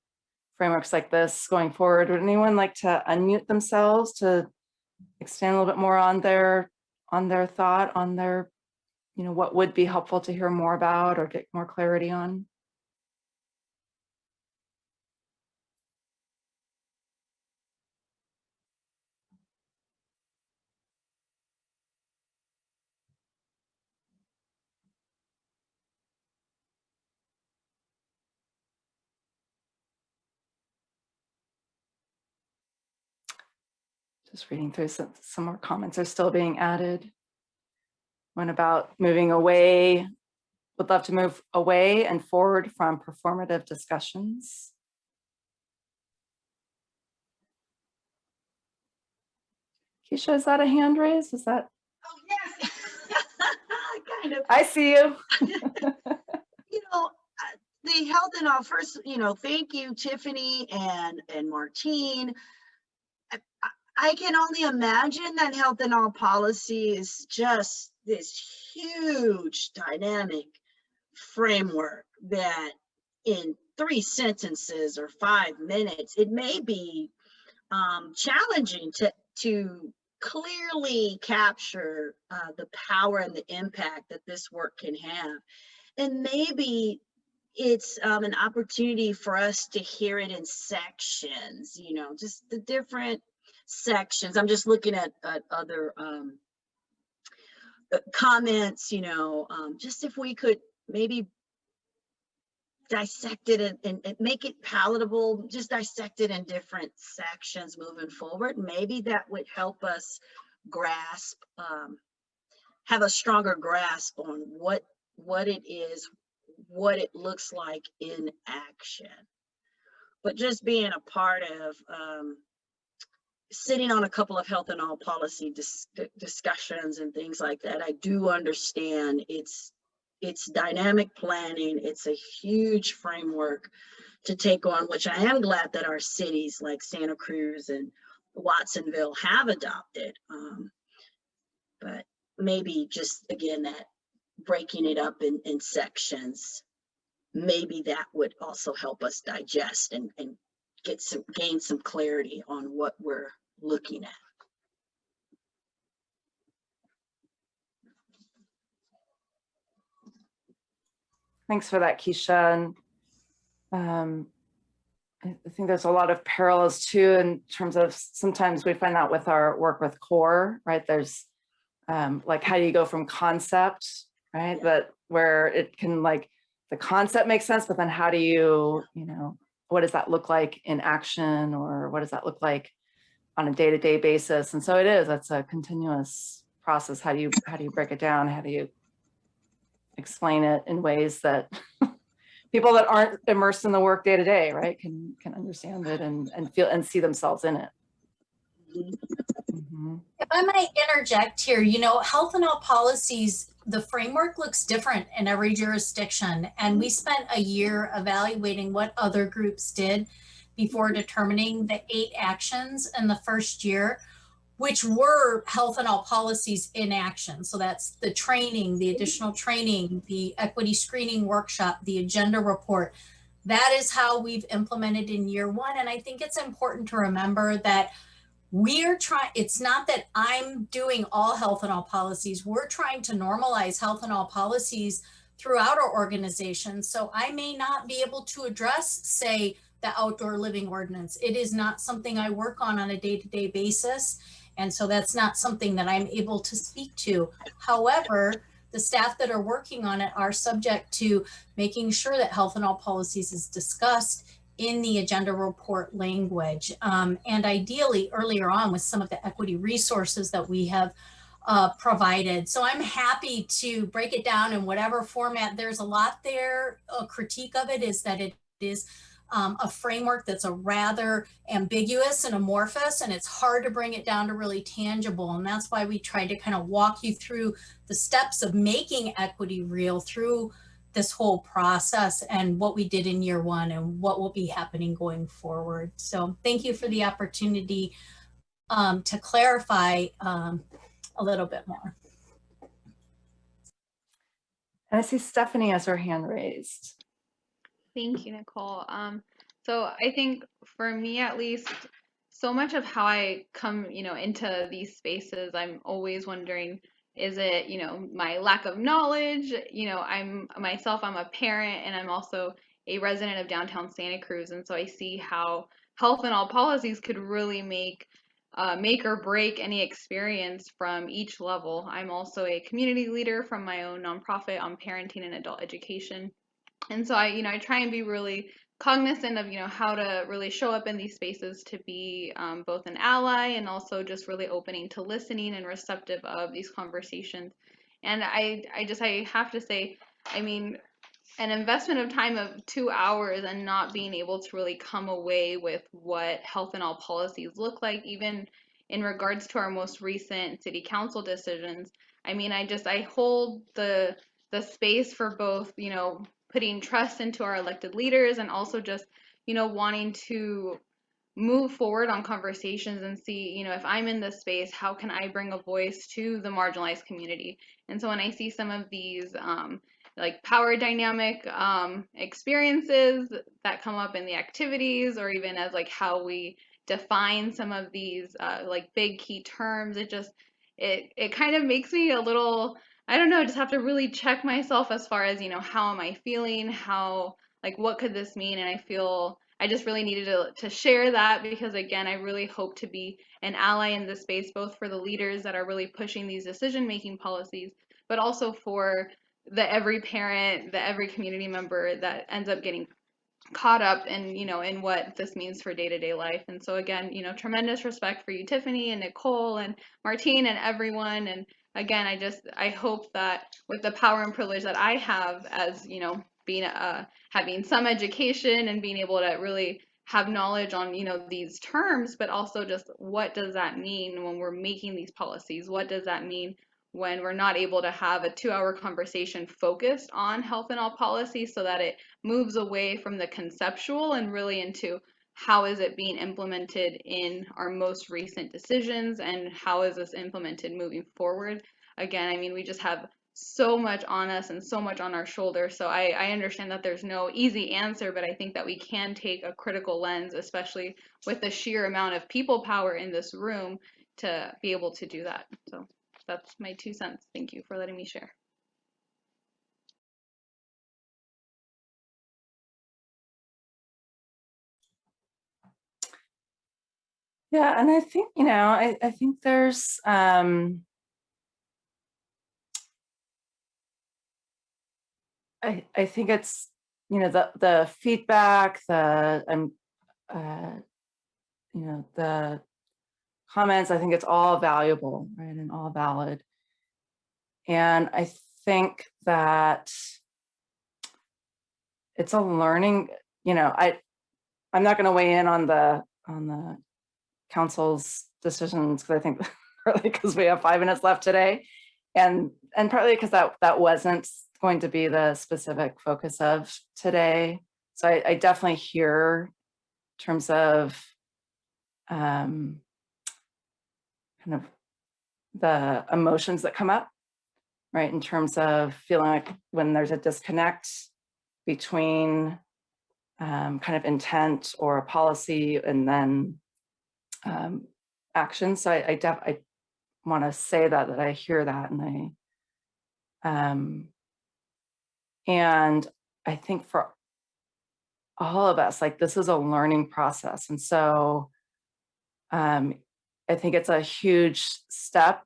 frameworks like this going forward. Would anyone like to unmute themselves to extend a little bit more on their on their thought, on their, you know, what would be helpful to hear more about or get more clarity on? Just reading through some, some more comments are still being added. One about moving away, would love to move away and forward from performative discussions. Keisha, is that a hand raise? Is that? Oh, yes. <laughs> kind of. I see you. <laughs> you know, uh, the health in all first, you know, thank you, Tiffany and, and Martine. I, can only imagine that health in all policy is just this huge dynamic framework that in three sentences or five minutes, it may be um, challenging to, to clearly capture uh, the power and the impact that this work can have. And maybe it's um, an opportunity for us to hear it in sections, you know, just the different sections. I'm just looking at, at other um, uh, comments, you know, um, just if we could maybe dissect it and, and, and, make it palatable, just dissect it in different sections moving forward. Maybe that would help us grasp, um, have a stronger grasp on what, what it is, what it looks like in action. But just being a part of um, sitting on a couple of health in all policy dis discussions and things like that, I do understand it's it's dynamic planning. It's a huge framework to take on, which I am glad that our cities like Santa Cruz and Watsonville have adopted. Um, but maybe just again that breaking it up in, in sections, maybe that would also help us digest and, and get some gain some clarity on what we're looking at. Thanks for that, Keisha. And um, I think there's a lot of parallels too in terms of sometimes we find that with our work with core, right? There's um, like how do you go from concept, right? That where it can like the concept makes sense, but then how do you, you know, what does that look like in action or what does that look like on a day-to-day basis? And so it is, that's a continuous process. How do you, how do you break it down? How do you explain it in ways that <laughs> people that aren't immersed in the work day to day, right, can can understand it and and feel and see themselves in it. Mhm. If I might interject here, you know, health in all policies, the framework looks different in every jurisdiction. And we spent a year evaluating what other groups did before determining the eight actions in the first year, which were health in all policies in action. So that's the training, the additional training, the equity screening workshop, the agenda report. That is how we've implemented in year one. And I think it's important to remember that we're trying, it's not that I'm doing all health in all policies. We're trying to normalize health in all policies throughout our organization. So I may not be able to address, say, the outdoor living ordinance. It is not something I work on on a day-to-day basis. And so that's not something that I'm able to speak to. However, the staff that are working on it are subject to making sure that health in all policies is discussed in the agenda report language. Um, and ideally earlier on with some of the equity resources that we have uh, provided. So I'm happy to break it down in whatever format. There's a lot there. A critique of it is that it is um, a framework that's a rather ambiguous and amorphous, and it's hard to bring it down to really tangible. And that's why we tried to kind of walk you through the steps of making equity real through this whole process and what we did in year one and what will be happening going forward. So thank you for the opportunity um, to clarify um, a little bit more. And I see Stephanie has her hand raised. Thank you, Nicole. Um, so I think for me at least, so much of how I come, you know, into these spaces, I'm always wondering, is it, you know, my lack of knowledge? You know, I'm myself, I'm a parent and I'm also a resident of downtown Santa Cruz. And so I see how health in all policies could really make uh, make or break any experience from each level. I'm also a community leader from my own nonprofit on parenting and adult education. And so I, you know, I try and be really cognizant of, you know, how to really show up in these spaces to be um, both an ally and also just really opening to listening and receptive of these conversations. And I, I just, I have to say, I mean, an investment of time of two hours and not being able to really come away with what health in all policies look like, even in regards to our most recent city council decisions. I mean, I just, I hold the, the space for both, you know, putting trust into our elected leaders and also just, you know, wanting to move forward on conversations and see, you know, if I'm in this space, how can I bring a voice to the marginalized community? And so when I see some of these, um, like power dynamic um, experiences that come up in the activities or even as like how we define some of these uh, like big key terms it just it it kind of makes me a little i don't know I just have to really check myself as far as you know how am i feeling? How like what could this mean? And i feel i just really needed to, to share that because again i really hope to be an ally in this space both for the leaders that are really pushing these decision making policies but also for the every parent, the every community member that ends up getting caught up in you know in what this means for day-to-day life. And so again you know tremendous respect for you tiffany and nicole and martine and everyone. And again i just i hope that with the power and privilege that i have as you know being uh having some education and being able to really have knowledge on you know these terms but also just what does that mean when we're making these policies? What does that mean when we're not able to have a two hour conversation focused on health in all policy so that it moves away from the conceptual and really into how is it being implemented in our most recent decisions and how is this implemented moving forward again i mean we just have so much on us and so much on our shoulders. So I, I understand that there's no easy answer, but I think that we can take a critical lens, especially with the sheer amount of people power in this room to be able to do that. So that's my two cents. Thank you for letting me share. Yeah, and I think, you know, I, I think there's, um, I, I think it's, you know, the, the feedback, the, um, uh, you know, the comments, I think it's all valuable, right, and all valid. And I think that it's a learning, you know, I, I'm not going to weigh in on the, on the council's decisions because I think <laughs> partly because we have five minutes left today and and partly because that that wasn't going to be the specific focus of today. So I, I definitely hear in terms of um, kind of the emotions that come up, right? In terms of feeling like when there's a disconnect between um, kind of intent or a policy and then um, action. So I, I, def I want to say that, that I hear that and I, um, and I think for all of us, like this is a learning process. And so um, I think it's a huge step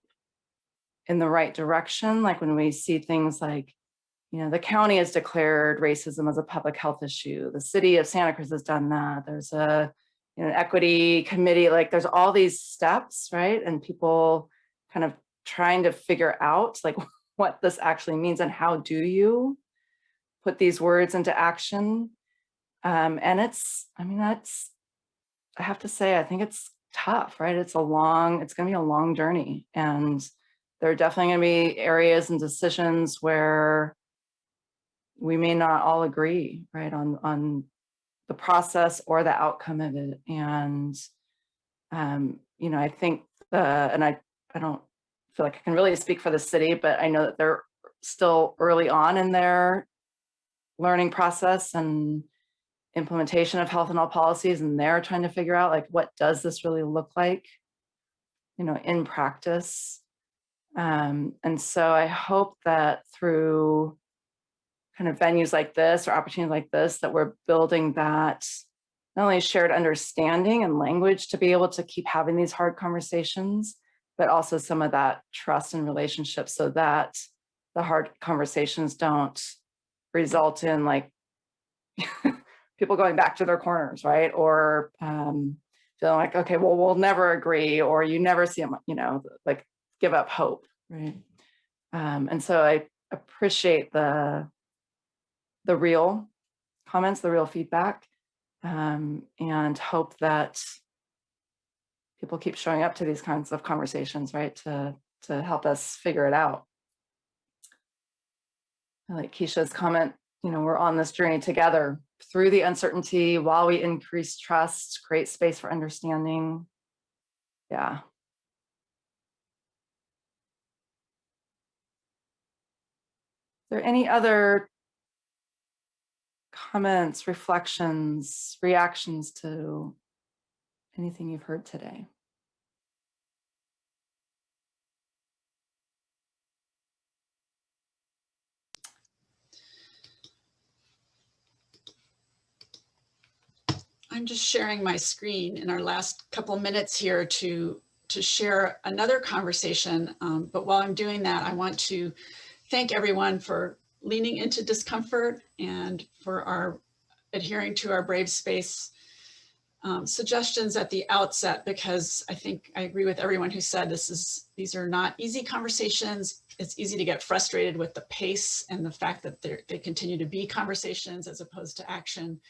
in the right direction. Like when we see things like, you know, the county has declared racism as a public health issue. The city of Santa Cruz has done that. There's a you know, equity committee, like there's all these steps, right? And people kind of trying to figure out like <laughs> what this actually means and how do you put these words into action. Um, and it's, I mean, that's, I have to say, I think it's tough, right? It's a long, it's gonna be a long journey. And there are definitely gonna be areas and decisions where we may not all agree, right, on, on the process or the outcome of it. And, um, you know, I think the, and I, I don't feel like I can really speak for the city, but I know that they're still early on in their learning process and implementation of health in all policies. And they're trying to figure out like, what does this really look like, you know, in practice? Um, and so I hope that through kind of venues like this or opportunities like this that we're building that not only shared understanding and language to be able to keep having these hard conversations, but also some of that trust and relationship so that the hard conversations don't result in like <laughs> people going back to their corners, right? Or um, feeling like, okay, well, we'll never agree, or you never see them, you know, like give up hope, right? Um, and so I appreciate the the real comments, the real feedback, um, and hope that people keep showing up to these kinds of conversations, right, to, to help us figure it out. I like Keisha's comment, you know, we're on this journey together through the uncertainty while we increase trust, create space for understanding. Yeah. There any other comments, reflections, reactions to anything you've heard today? I'm just sharing my screen in our last couple minutes here to, to share another conversation. Um, but while I'm doing that, I want to thank everyone for leaning into discomfort and for our adhering to our brave space um, suggestions at the outset, because I think I agree with everyone who said this is, these are not easy conversations. It's easy to get frustrated with the pace and the fact that they continue to be conversations as opposed to action.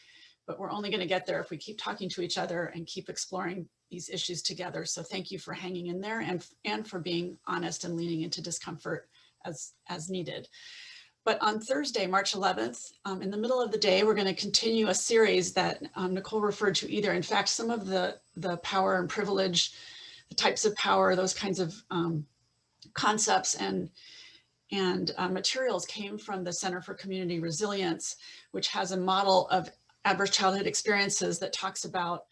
But we're only going to get there if we keep talking to each other and keep exploring these issues together. So thank you for hanging in there and, and for being honest and leaning into discomfort as, as needed. But on Thursday, March 11th, um, in the middle of the day, we're going to continue a series that um, Nicole referred to either. In fact, some of the, the power and privilege, the types of power, those kinds of um, concepts and and uh, materials came from the Center for Community Resilience, which has a model of adverse childhood experiences that talks about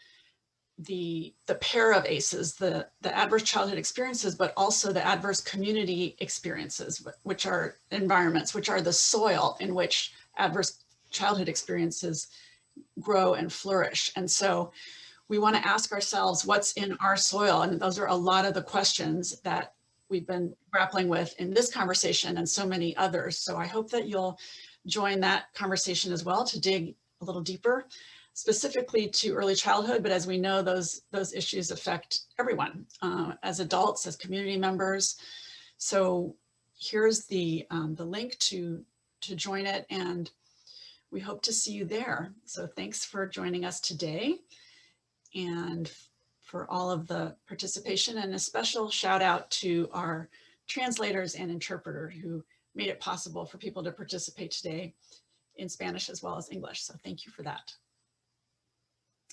the, the pair of ACEs, the, the adverse childhood experiences, but also the adverse community experiences, which are environments, which are the soil in which adverse childhood experiences grow and flourish. And so we want to ask ourselves what's in our soil. And those are a lot of the questions that we've been grappling with in this conversation and so many others. So I hope that you'll join that conversation as well to dig a little deeper, specifically to early childhood. But as we know, those, those issues affect everyone uh, as adults, as community members. So here's the, um, the link to, to join it and we hope to see you there. So thanks for joining us today and for all of the participation and a special shout out to our translators and interpreter who made it possible for people to participate today in Spanish as well as English. So thank you for that.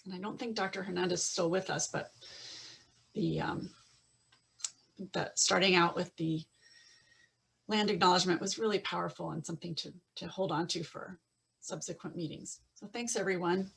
And I don't think Dr. Hernandez is still with us, but the um, starting out with the land acknowledgement was really powerful and something to, to hold on to for subsequent meetings. So thanks everyone.